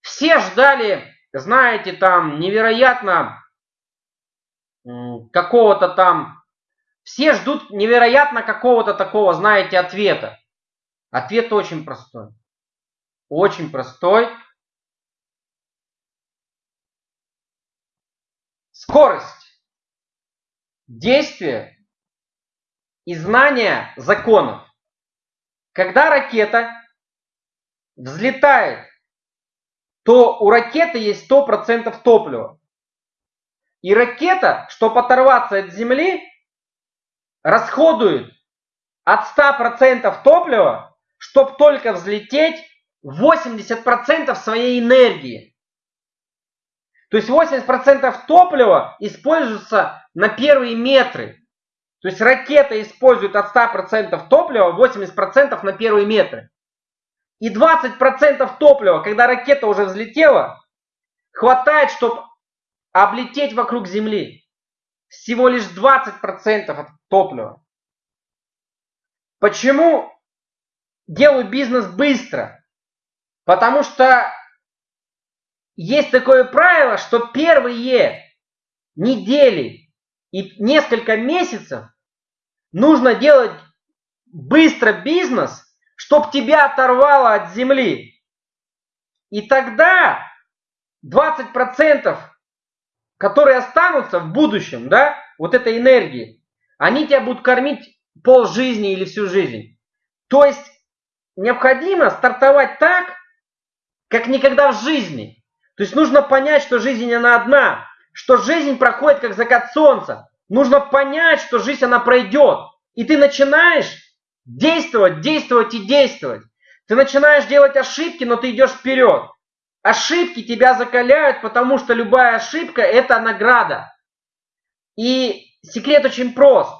Все ждали, знаете, там невероятно какого-то там все ждут невероятно какого-то такого, знаете, ответа. Ответ очень простой. Очень простой. Скорость. Действие и знание законов. Когда ракета взлетает, то у ракеты есть 100% топлива. И ракета, чтобы оторваться от Земли, расходует от 100% топлива, чтобы только взлететь 80% своей энергии. То есть 80% топлива используется на первые метры. То есть ракета использует от 100% топлива 80% на первые метры. И 20% топлива, когда ракета уже взлетела, хватает, чтобы облететь вокруг Земли всего лишь 20% от топлива. Почему делаю бизнес быстро? Потому что есть такое правило, что первые недели и несколько месяцев нужно делать быстро бизнес, чтобы тебя оторвало от земли. И тогда 20% которые останутся в будущем, да, вот этой энергии, они тебя будут кормить пол жизни или всю жизнь. То есть необходимо стартовать так, как никогда в жизни. То есть нужно понять, что жизнь она одна, что жизнь проходит как закат солнца. Нужно понять, что жизнь она пройдет. И ты начинаешь действовать, действовать и действовать. Ты начинаешь делать ошибки, но ты идешь вперед. Ошибки тебя закаляют, потому что любая ошибка – это награда. И секрет очень прост.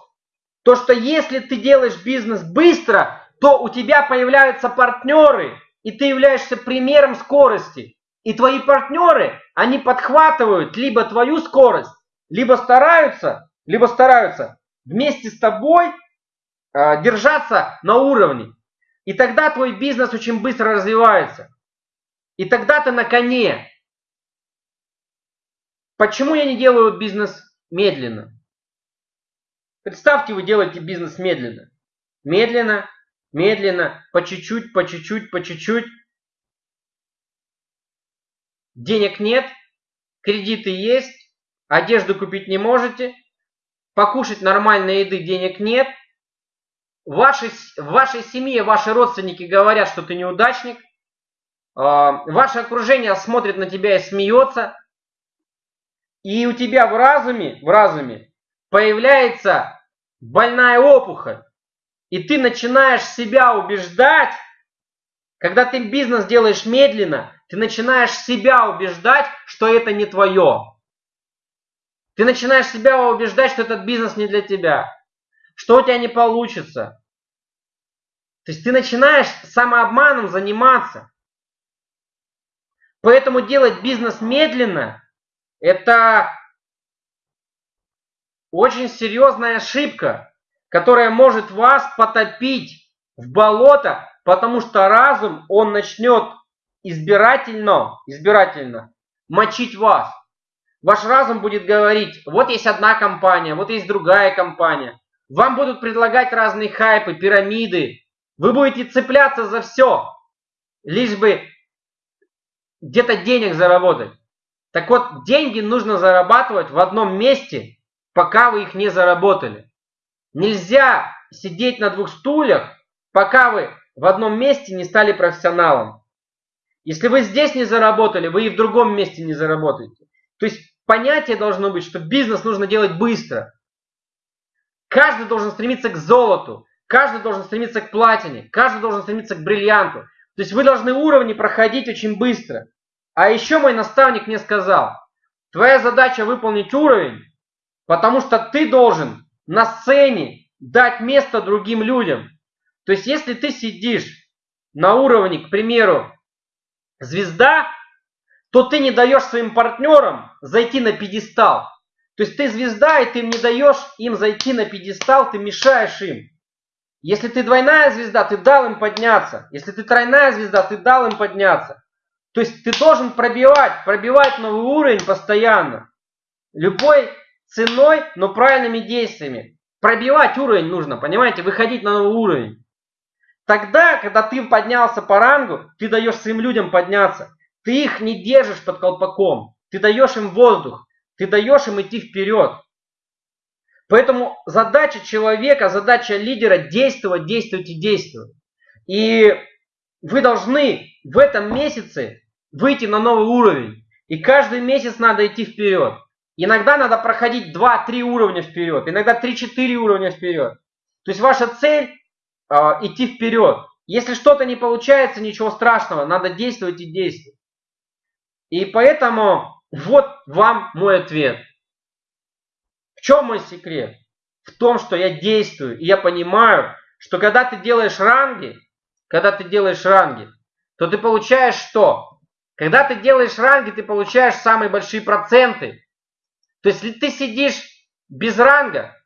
То, что если ты делаешь бизнес быстро, то у тебя появляются партнеры, и ты являешься примером скорости. И твои партнеры, они подхватывают либо твою скорость, либо стараются, либо стараются вместе с тобой э, держаться на уровне. И тогда твой бизнес очень быстро развивается. И тогда ты на коне. Почему я не делаю бизнес медленно? Представьте, вы делаете бизнес медленно. Медленно, медленно, по чуть-чуть, по чуть-чуть, по чуть-чуть. Денег нет, кредиты есть, одежду купить не можете, покушать нормальной еды денег нет. В вашей, в вашей семье ваши родственники говорят, что ты неудачник. А, ваше окружение смотрит на тебя и смеется, и у тебя в разуме, в разуме появляется больная опухоль, и ты начинаешь себя убеждать, когда ты бизнес делаешь медленно, ты начинаешь себя убеждать, что это не твое. Ты начинаешь себя убеждать, что этот бизнес не для тебя, что у тебя не получится. То есть ты начинаешь самообманом заниматься. Поэтому делать бизнес медленно – это очень серьезная ошибка, которая может вас потопить в болото, потому что разум, он начнет избирательно, избирательно мочить вас. Ваш разум будет говорить, вот есть одна компания, вот есть другая компания, Вам будут предлагать разные хайпы, пирамиды. Вы будете цепляться за все, лишь бы где-то денег заработать. Так вот, деньги нужно зарабатывать в одном месте, пока вы их не заработали. Нельзя сидеть на двух стульях, пока вы в одном месте не стали профессионалом. Если вы здесь не заработали, вы и в другом месте не заработаете. То есть понятие должно быть, что бизнес нужно делать быстро. Каждый должен стремиться к золоту, каждый должен стремиться к платине, каждый должен стремиться к бриллианту. То есть вы должны уровни проходить очень быстро. А еще мой наставник мне сказал, твоя задача выполнить уровень, потому что ты должен на сцене дать место другим людям. То есть если ты сидишь на уровне, к примеру, звезда, то ты не даешь своим партнерам зайти на пьедестал. То есть ты звезда, и ты не даешь им зайти на пьедестал, ты мешаешь им. Если ты двойная звезда, ты дал им подняться. Если ты тройная звезда, ты дал им подняться. То есть ты должен пробивать, пробивать новый уровень постоянно. Любой ценой, но правильными действиями. Пробивать уровень нужно, понимаете, выходить на новый уровень. Тогда, когда ты поднялся по рангу, ты даешь своим людям подняться. Ты их не держишь под колпаком. Ты даешь им воздух. Ты даешь им идти вперед. Поэтому задача человека, задача лидера действовать, действовать и действовать. И вы должны в этом месяце выйти на новый уровень. И каждый месяц надо идти вперед. Иногда надо проходить 2-3 уровня вперед, иногда 3-4 уровня вперед. То есть ваша цель э, идти вперед. Если что-то не получается, ничего страшного, надо действовать и действовать. И поэтому вот вам мой ответ. В чем мой секрет? В том, что я действую, и я понимаю, что когда ты делаешь ранги, когда ты делаешь ранги, то ты получаешь что? Когда ты делаешь ранги, ты получаешь самые большие проценты. То есть, если ты сидишь без ранга,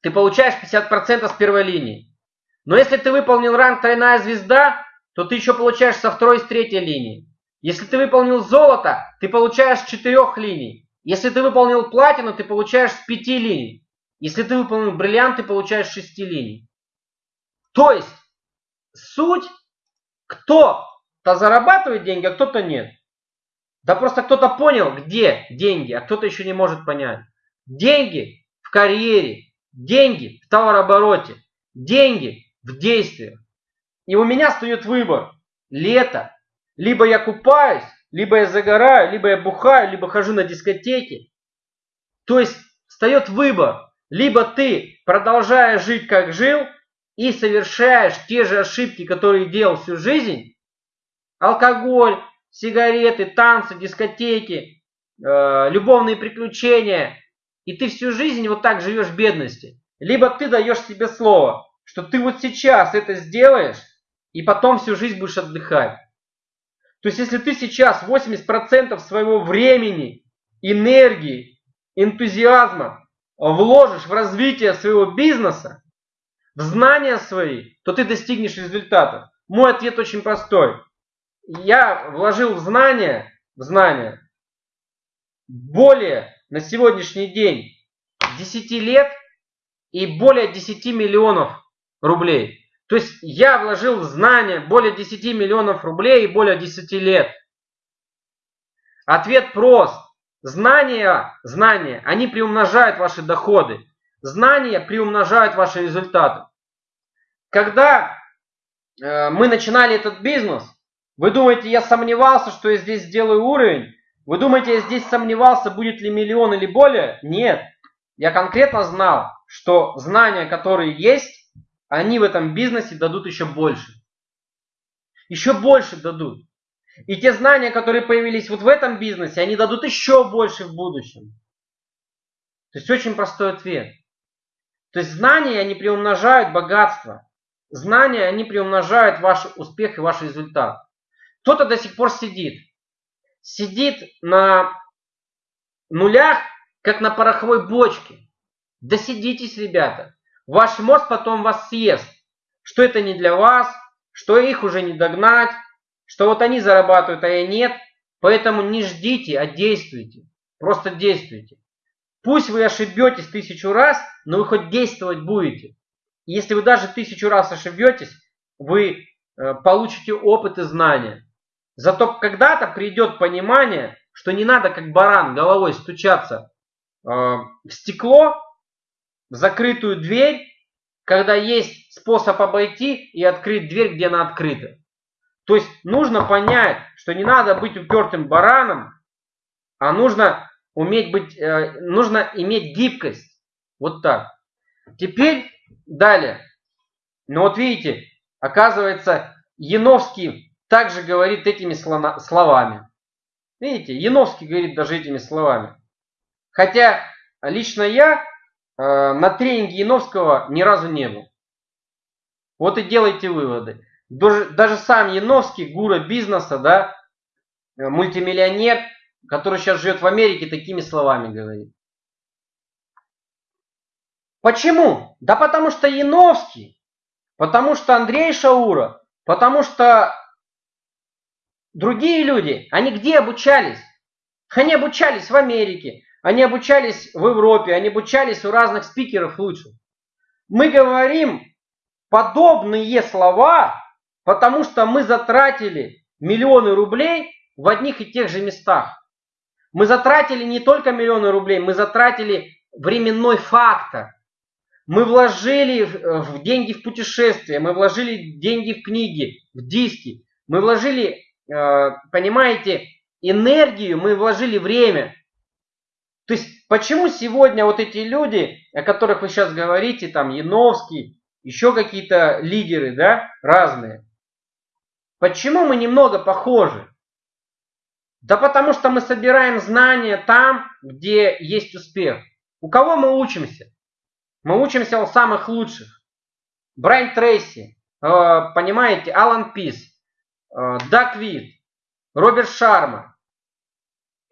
ты получаешь 50% с первой линии. Но если ты выполнил ранг тройная звезда, то ты еще получаешь со второй и с третьей линии. Если ты выполнил золото, ты получаешь с четырех линий. Если ты выполнил платину, ты получаешь с пяти линий. Если ты выполнил бриллиант, ты получаешь с шести линий. То есть, суть, кто-то зарабатывает деньги, а кто-то нет. Да просто кто-то понял, где деньги, а кто-то еще не может понять. Деньги в карьере, деньги в товарообороте, деньги в действиях. И у меня стоит выбор. Лето. Либо я купаюсь, либо я загораю, либо я бухаю, либо хожу на дискотеки. То есть встает выбор. Либо ты продолжаешь жить, как жил, и совершаешь те же ошибки, которые делал всю жизнь. Алкоголь, сигареты, танцы, дискотеки, э, любовные приключения. И ты всю жизнь вот так живешь в бедности. Либо ты даешь себе слово, что ты вот сейчас это сделаешь, и потом всю жизнь будешь отдыхать. То есть если ты сейчас 80% своего времени, энергии, энтузиазма вложишь в развитие своего бизнеса, в знания свои, то ты достигнешь результата. Мой ответ очень простой. Я вложил в знания, в знания более на сегодняшний день 10 лет и более 10 миллионов рублей. То есть я вложил в знания более 10 миллионов рублей и более 10 лет. Ответ прост. Знания, знания, они приумножают ваши доходы. Знания приумножают ваши результаты. Когда э, мы начинали этот бизнес, вы думаете, я сомневался, что я здесь сделаю уровень? Вы думаете, я здесь сомневался, будет ли миллион или более? Нет. Я конкретно знал, что знания, которые есть, они в этом бизнесе дадут еще больше. Еще больше дадут. И те знания, которые появились вот в этом бизнесе, они дадут еще больше в будущем. То есть очень простой ответ. То есть знания, они приумножают богатство. Знания, они приумножают ваш успех и ваш результат. Кто-то до сих пор сидит. Сидит на нулях, как на пороховой бочке. Досидитесь, ребята. Ваш мозг потом вас съест. Что это не для вас, что их уже не догнать, что вот они зарабатывают, а я нет. Поэтому не ждите, а действуйте. Просто действуйте. Пусть вы ошибетесь тысячу раз, но вы хоть действовать будете. Если вы даже тысячу раз ошибетесь, вы э, получите опыт и знания. Зато когда-то придет понимание, что не надо как баран головой стучаться э, в стекло, в закрытую дверь, когда есть способ обойти и открыть дверь, где она открыта. То есть нужно понять, что не надо быть упертым бараном, а нужно уметь быть, э, нужно иметь гибкость. Вот так. Теперь далее. Ну вот видите, оказывается, Яновский также говорит этими словами. Видите, Яновский говорит даже этими словами. Хотя лично я на тренинге Яновского ни разу не был. Вот и делайте выводы. Даже, даже сам Яновский, гура бизнеса, да, э, мультимиллионер, который сейчас живет в Америке, такими словами говорит. Почему? Да потому что Яновский, потому что Андрей Шаура, потому что другие люди, они где обучались? Они обучались в Америке, они обучались в Европе, они обучались у разных спикеров лучше. Мы говорим подобные слова, потому что мы затратили миллионы рублей в одних и тех же местах. Мы затратили не только миллионы рублей, мы затратили временной фактор. Мы вложили в деньги в путешествия, мы вложили деньги в книги, в диски. Мы вложили, э, понимаете, энергию, мы вложили время. То есть, почему сегодня вот эти люди, о которых вы сейчас говорите, там, Яновский, еще какие-то лидеры, да, разные, почему мы немного похожи? Да потому что мы собираем знания там, где есть успех. У кого мы учимся? Мы учимся у самых лучших. Брайан Трейси, э, понимаете, Алан Пис, э, Дак Вит, Роберт Шарма,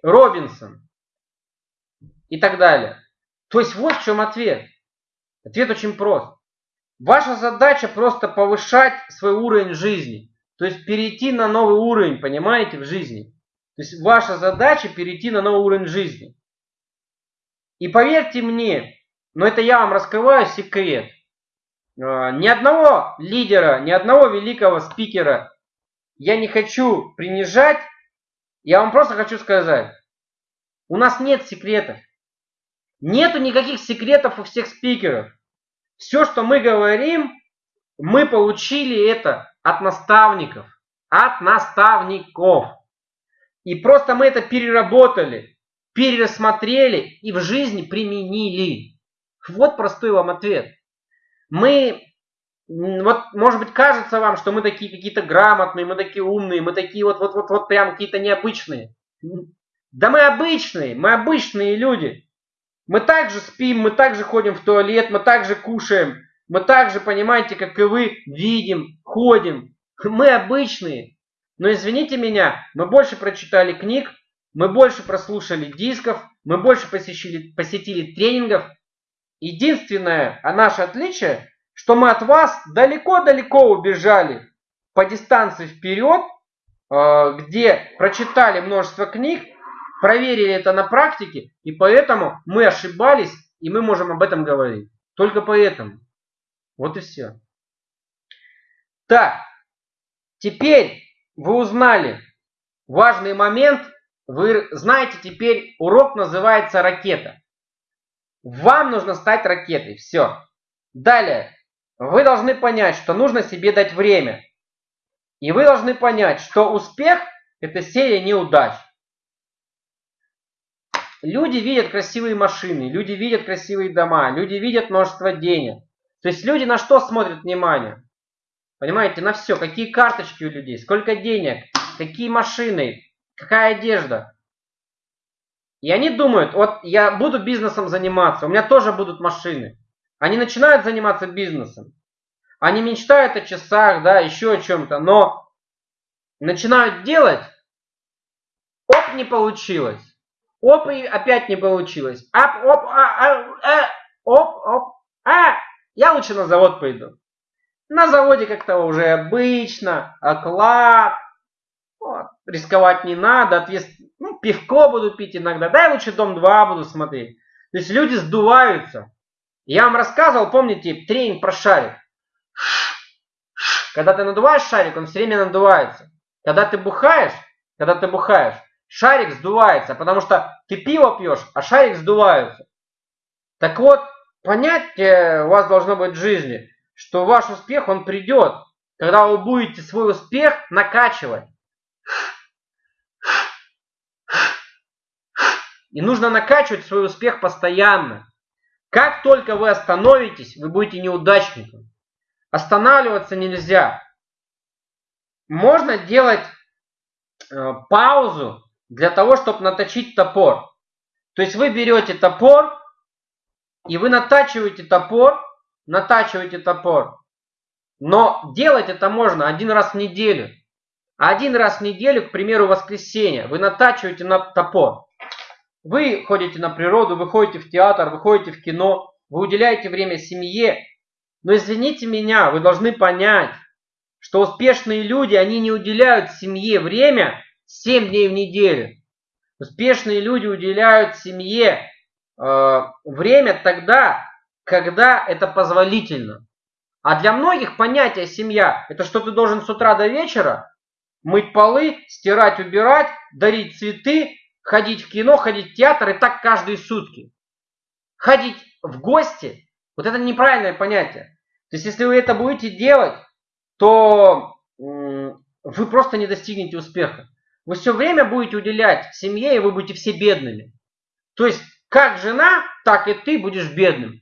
Робинсон и так далее. То есть вот в чем ответ. Ответ очень прост. Ваша задача просто повышать свой уровень жизни. То есть перейти на новый уровень, понимаете, в жизни. То есть ваша задача перейти на новый уровень жизни. И поверьте мне, но это я вам раскрываю секрет. А, ни одного лидера, ни одного великого спикера я не хочу принижать. Я вам просто хочу сказать, у нас нет секретов. Нету никаких секретов у всех спикеров. Все, что мы говорим, мы получили это от наставников. От наставников. И просто мы это переработали, перерассмотрели и в жизни применили. Вот простой вам ответ. Мы, вот может быть кажется вам, что мы такие какие-то грамотные, мы такие умные, мы такие вот, вот, вот, вот прям какие-то необычные. Да мы обычные, мы обычные люди. Мы также спим, мы также ходим в туалет, мы также кушаем, мы также, понимаете, как и вы, видим, ходим. Мы обычные. Но извините меня, мы больше прочитали книг, мы больше прослушали дисков, мы больше посетили, посетили тренингов. Единственное а наше отличие, что мы от вас далеко-далеко убежали по дистанции вперед, э, где прочитали множество книг, проверили это на практике, и поэтому мы ошибались, и мы можем об этом говорить. Только поэтому. Вот и все. Так, теперь вы узнали важный момент. Вы знаете теперь, урок называется ракета. Вам нужно стать ракетой. Все. Далее. Вы должны понять, что нужно себе дать время. И вы должны понять, что успех – это серия неудач. Люди видят красивые машины, люди видят красивые дома, люди видят множество денег. То есть люди на что смотрят внимание? Понимаете, на все. Какие карточки у людей, сколько денег, какие машины, какая одежда. И они думают, вот я буду бизнесом заниматься, у меня тоже будут машины. Они начинают заниматься бизнесом. Они мечтают о часах, да, еще о чем-то, но начинают делать, оп, не получилось. Оп, и опять не получилось. Оп, оп, а, а, а, оп, оп, а, я лучше на завод пойду. На заводе как-то уже обычно, оклад, вот, рисковать не надо, отвес... ну, пивко буду пить иногда, дай лучше Дом 2 буду смотреть. То есть люди сдуваются. Я вам рассказывал, помните, тренинг про шарик. Когда ты надуваешь шарик, он все время надувается. Когда ты бухаешь, когда ты бухаешь, шарик сдувается, потому что ты пиво пьешь, а шарик сдувается. Так вот, понятие у вас должно быть в жизни, что ваш успех, он придет, когда вы будете свой успех накачивать. И нужно накачивать свой успех постоянно. Как только вы остановитесь, вы будете неудачником. Останавливаться нельзя. Можно делать э, паузу для того, чтобы наточить топор. То есть вы берете топор, и вы натачиваете топор, натачиваете топор. Но делать это можно один раз в неделю. Один раз в неделю, к примеру, воскресенье, вы натачиваете на топор. Вы ходите на природу, вы ходите в театр, вы ходите в кино, вы уделяете время семье. Но извините меня, вы должны понять, что успешные люди, они не уделяют семье время 7 дней в неделю. Успешные люди уделяют семье э, время тогда, когда это позволительно. А для многих понятие семья – это что ты должен с утра до вечера мыть полы, стирать, убирать, дарить цветы, ходить в кино, ходить в театр и так каждые сутки. Ходить в гости – вот это неправильное понятие. То есть если вы это будете делать, то вы просто не достигнете успеха. Вы все время будете уделять семье, и вы будете все бедными. То есть, как жена, так и ты будешь бедным.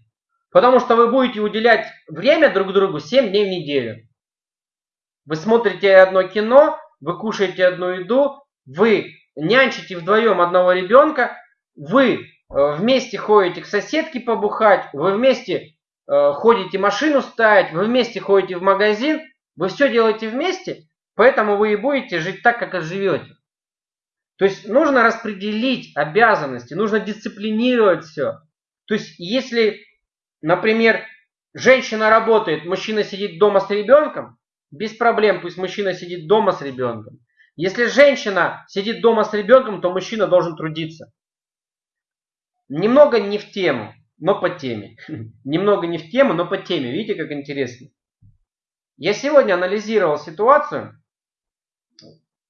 Потому что вы будете уделять время друг другу 7 дней в неделю. Вы смотрите одно кино, вы кушаете одну еду, вы нянчите вдвоем одного ребенка, вы э, вместе ходите к соседке побухать, вы вместе э, ходите машину ставить, вы вместе ходите в магазин, вы все делаете вместе, Поэтому вы и будете жить так, как и живете. То есть нужно распределить обязанности, нужно дисциплинировать все. То есть если, например, женщина работает, мужчина сидит дома с ребенком, без проблем, пусть мужчина сидит дома с ребенком. Если женщина сидит дома с ребенком, то мужчина должен трудиться. Немного не в тему, но по теме. Немного не в тему, но по теме. Видите, как интересно? Я сегодня анализировал ситуацию,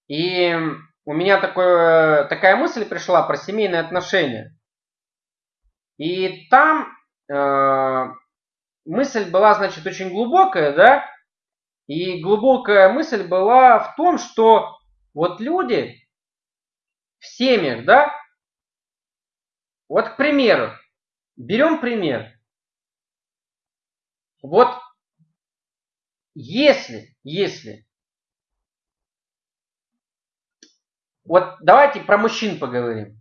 и у меня такое, такая мысль пришла про семейные отношения. И там э, мысль была, значит, очень глубокая, да? И глубокая мысль была в том, что вот люди в семьях, да? Вот, к примеру, берем пример. Вот если, если Вот давайте про мужчин поговорим.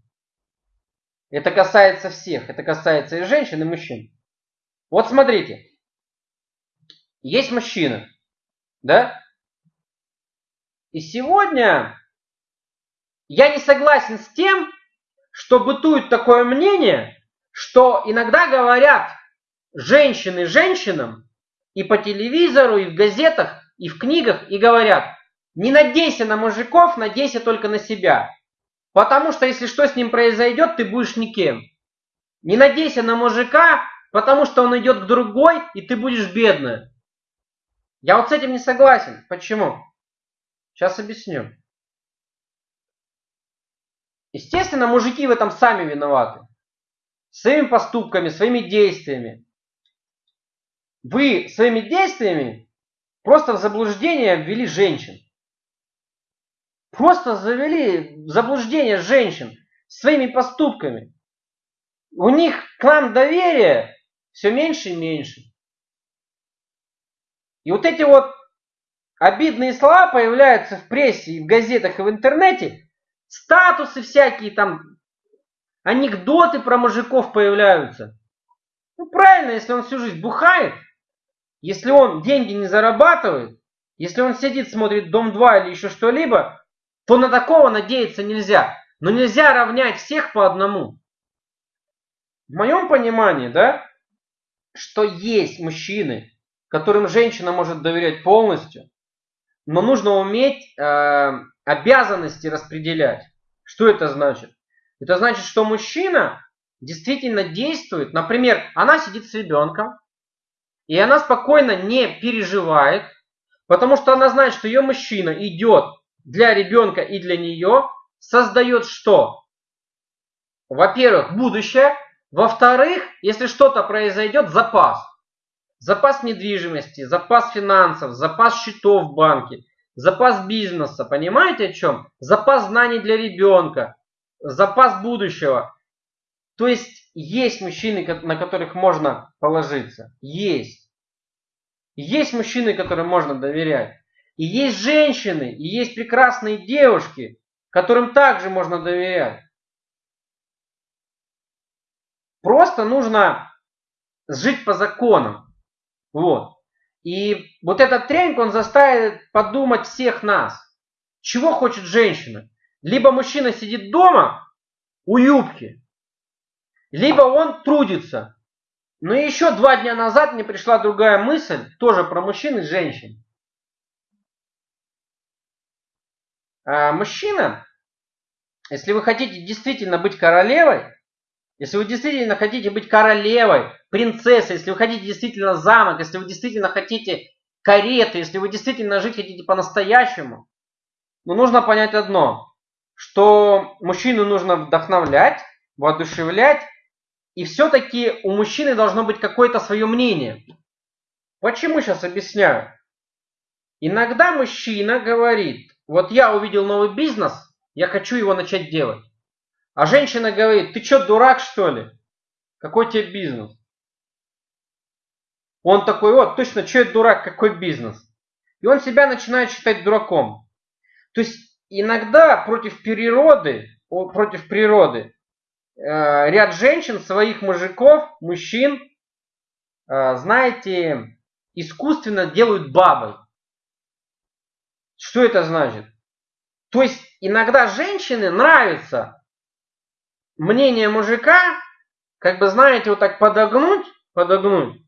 Это касается всех. Это касается и женщин, и мужчин. Вот смотрите. Есть мужчина. Да? И сегодня я не согласен с тем, что бытует такое мнение, что иногда говорят женщины женщинам и по телевизору, и в газетах, и в книгах, и говорят, не надейся на мужиков, надейся только на себя. Потому что если что с ним произойдет, ты будешь никем. Не надейся на мужика, потому что он идет к другой, и ты будешь бедная. Я вот с этим не согласен. Почему? Сейчас объясню. Естественно, мужики в этом сами виноваты. Своими поступками, своими действиями. Вы своими действиями просто в заблуждение ввели женщин. Просто завели заблуждение женщин своими поступками. У них к нам доверие все меньше и меньше. И вот эти вот обидные слова появляются в прессе, и в газетах, и в интернете. Статусы всякие там, анекдоты про мужиков появляются. Ну правильно, если он всю жизнь бухает, если он деньги не зарабатывает, если он сидит, смотрит Дом-2 или еще что-либо, то на такого надеяться нельзя. Но нельзя равнять всех по одному. В моем понимании, да, что есть мужчины, которым женщина может доверять полностью, но нужно уметь э, обязанности распределять. Что это значит? Это значит, что мужчина действительно действует. Например, она сидит с ребенком, и она спокойно не переживает, потому что она знает, что ее мужчина идет для ребенка и для нее, создает что? Во-первых, будущее. Во-вторых, если что-то произойдет, запас. Запас недвижимости, запас финансов, запас счетов в банке, запас бизнеса. Понимаете о чем? Запас знаний для ребенка, запас будущего. То есть есть мужчины, на которых можно положиться. Есть. Есть мужчины, которым можно доверять. И есть женщины, и есть прекрасные девушки, которым также можно доверять. Просто нужно жить по законам. Вот. И вот этот тренинг, он заставит подумать всех нас. Чего хочет женщина? Либо мужчина сидит дома у юбки, либо он трудится. Но еще два дня назад мне пришла другая мысль, тоже про мужчин и женщин. А мужчина, если вы хотите действительно быть королевой, если вы действительно хотите быть королевой, принцессой, если вы хотите действительно замок, если вы действительно хотите кареты, если вы действительно жить хотите по-настоящему, ну нужно понять одно, что мужчину нужно вдохновлять, воодушевлять и все-таки у мужчины должно быть какое-то свое мнение. Почему сейчас объясняю? Иногда мужчина говорит, вот я увидел новый бизнес, я хочу его начать делать. А женщина говорит, ты что, дурак что ли? Какой тебе бизнес? Он такой, вот, точно, что это дурак, какой бизнес? И он себя начинает считать дураком. То есть иногда против природы, против природы Э, ряд женщин, своих мужиков, мужчин, э, знаете, искусственно делают бабой. Что это значит? То есть иногда женщины нравится мнение мужика, как бы, знаете, вот так подогнуть, подогнуть.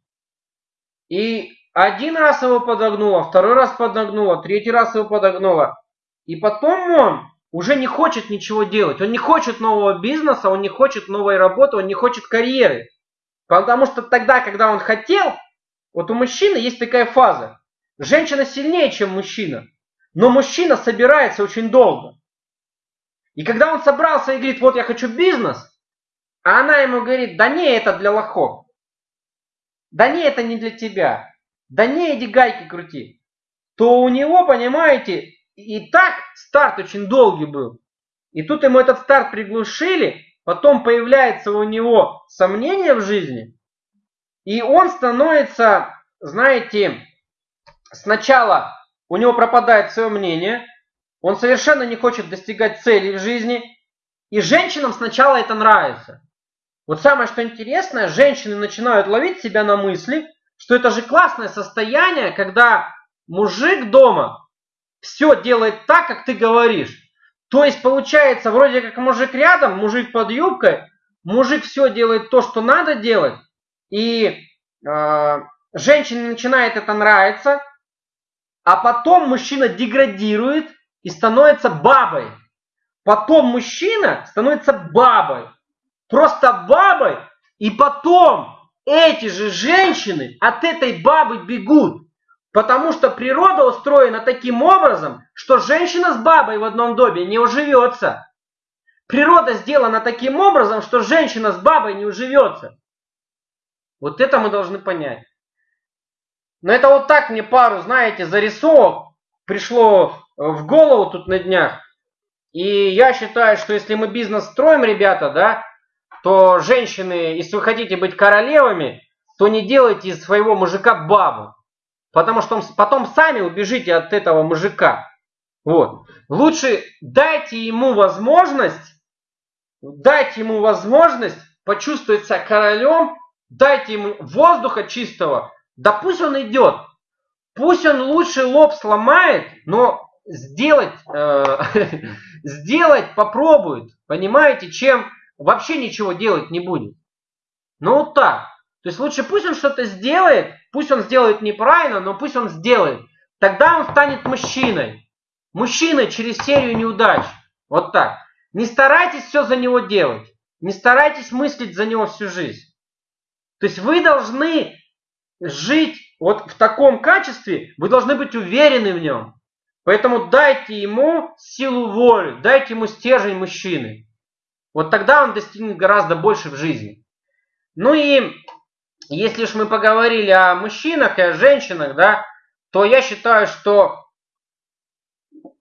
И один раз его подогнула, второй раз подогнула, третий раз его подогнула. И потом он уже не хочет ничего делать. Он не хочет нового бизнеса, он не хочет новой работы, он не хочет карьеры. Потому что тогда, когда он хотел, вот у мужчины есть такая фаза. Женщина сильнее, чем мужчина. Но мужчина собирается очень долго. И когда он собрался и говорит, вот я хочу бизнес, а она ему говорит, да не, это для лохов. Да не, это не для тебя. Да не, иди гайки крути. То у него, понимаете, и так старт очень долгий был. И тут ему этот старт приглушили, потом появляется у него сомнение в жизни, и он становится, знаете, сначала у него пропадает свое мнение, он совершенно не хочет достигать целей в жизни, и женщинам сначала это нравится. Вот самое что интересное, женщины начинают ловить себя на мысли, что это же классное состояние, когда мужик дома все делает так, как ты говоришь. То есть получается, вроде как мужик рядом, мужик под юбкой, мужик все делает то, что надо делать, и э, женщине начинает это нравиться, а потом мужчина деградирует и становится бабой. Потом мужчина становится бабой. Просто бабой, и потом эти же женщины от этой бабы бегут. Потому что природа устроена таким образом, что женщина с бабой в одном доме не уживется. Природа сделана таким образом, что женщина с бабой не уживется. Вот это мы должны понять. Но это вот так мне пару, знаете, зарисовок пришло в голову тут на днях. И я считаю, что если мы бизнес строим, ребята, да, то женщины, если вы хотите быть королевами, то не делайте из своего мужика бабу. Потому что потом сами убежите от этого мужика. Вот. Лучше дайте ему возможность, дайте ему возможность почувствовать себя королем, дайте ему воздуха чистого, да пусть он идет. Пусть он лучше лоб сломает, но сделать, э, сделать попробует, понимаете, чем вообще ничего делать не будет. Ну вот так. То есть лучше пусть он что-то сделает, пусть он сделает неправильно, но пусть он сделает. Тогда он станет мужчиной. Мужчиной через серию неудач. Вот так. Не старайтесь все за него делать. не старайтесь мыслить за него всю жизнь. То есть вы должны жить вот в таком качестве, вы должны быть уверены в нем. Поэтому дайте ему силу воли, дайте ему стержень мужчины. Вот тогда он достигнет гораздо больше в жизни. Ну и если уж мы поговорили о мужчинах и о женщинах, да, то я считаю, что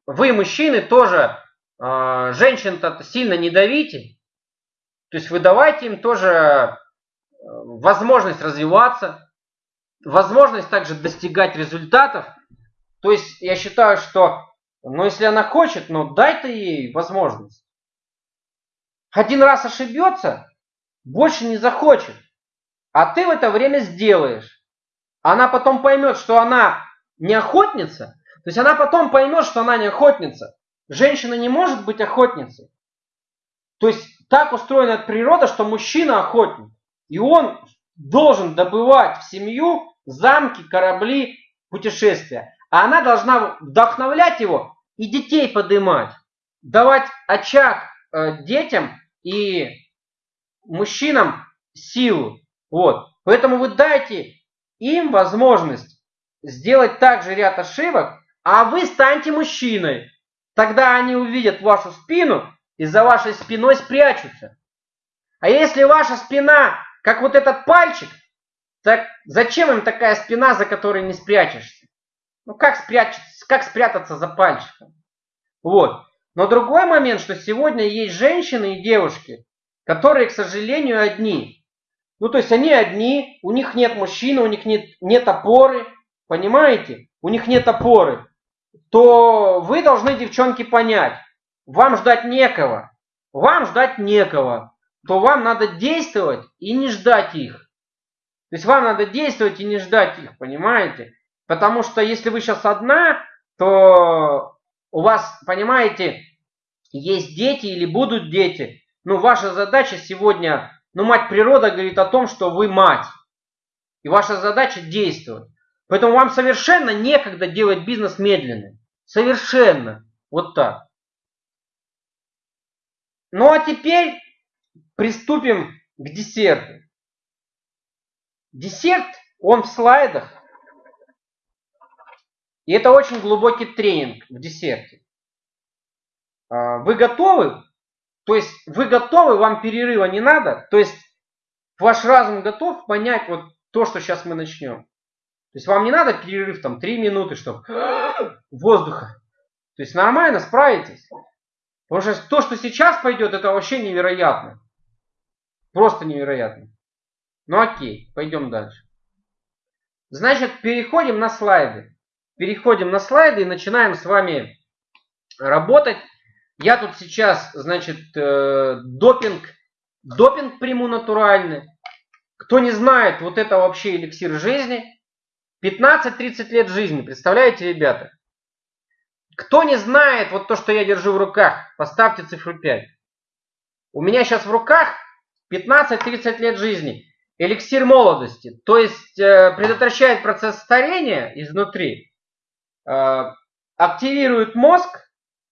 вы, мужчины, тоже э, женщин-то сильно не давите. То есть вы давайте им тоже э, возможность развиваться, возможность также достигать результатов. То есть я считаю, что, ну если она хочет, ну дай ты ей возможность. Один раз ошибется, больше не захочет. А ты в это время сделаешь. Она потом поймет, что она не охотница. То есть она потом поймет, что она не охотница. Женщина не может быть охотницей. То есть так устроена природа, что мужчина охотник. И он должен добывать в семью замки, корабли, путешествия. А она должна вдохновлять его и детей поднимать. Давать очаг э, детям и мужчинам силу. Вот. Поэтому вы дайте им возможность сделать также ряд ошибок, а вы станьте мужчиной. Тогда они увидят вашу спину и за вашей спиной спрячутся. А если ваша спина, как вот этот пальчик, так зачем им такая спина, за которой не спрячешься? Ну как спрятаться, как спрятаться за пальчиком? Вот. Но другой момент, что сегодня есть женщины и девушки, которые, к сожалению, одни. Ну, то есть они одни, у них нет мужчины, у них нет, нет опоры, понимаете? У них нет опоры. То вы должны, девчонки, понять, вам ждать некого, вам ждать некого, то вам надо действовать и не ждать их. То есть вам надо действовать и не ждать их, понимаете? Потому что если вы сейчас одна, то у вас, понимаете, есть дети или будут дети. Ну, ваша задача сегодня но мать природа говорит о том, что вы мать. И ваша задача действовать. Поэтому вам совершенно некогда делать бизнес медленно. Совершенно. Вот так. Ну а теперь приступим к десерту. Десерт, он в слайдах. И это очень глубокий тренинг в десерте. А, вы готовы то есть вы готовы, вам перерыва не надо. То есть ваш разум готов понять вот то, что сейчас мы начнем. То есть вам не надо перерыв там 3 минуты, чтобы воздуха. То есть нормально справитесь. Потому что то, что сейчас пойдет, это вообще невероятно. Просто невероятно. Ну окей, пойдем дальше. Значит, переходим на слайды. Переходим на слайды и начинаем с вами работать. Я тут сейчас, значит, э, допинг, допинг приму натуральный. Кто не знает, вот это вообще эликсир жизни. 15-30 лет жизни, представляете, ребята? Кто не знает вот то, что я держу в руках, поставьте цифру 5. У меня сейчас в руках 15-30 лет жизни. Эликсир молодости. То есть э, предотвращает процесс старения изнутри. Э, активирует мозг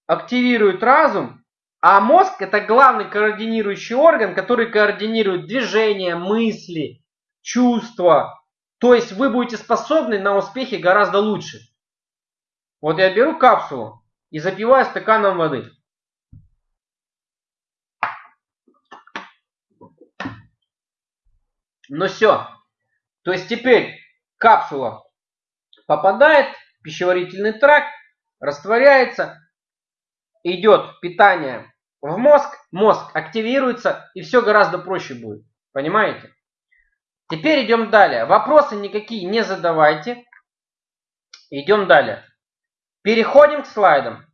активирует разум, а мозг это главный координирующий орган, который координирует движения, мысли, чувства. То есть вы будете способны на успехи гораздо лучше. Вот я беру капсулу и запиваю стаканом воды. Ну все. То есть теперь капсула попадает в пищеварительный тракт, растворяется, идет питание в мозг, мозг активируется и все гораздо проще будет. Понимаете? Теперь идем далее. Вопросы никакие не задавайте. Идем далее. Переходим к слайдам.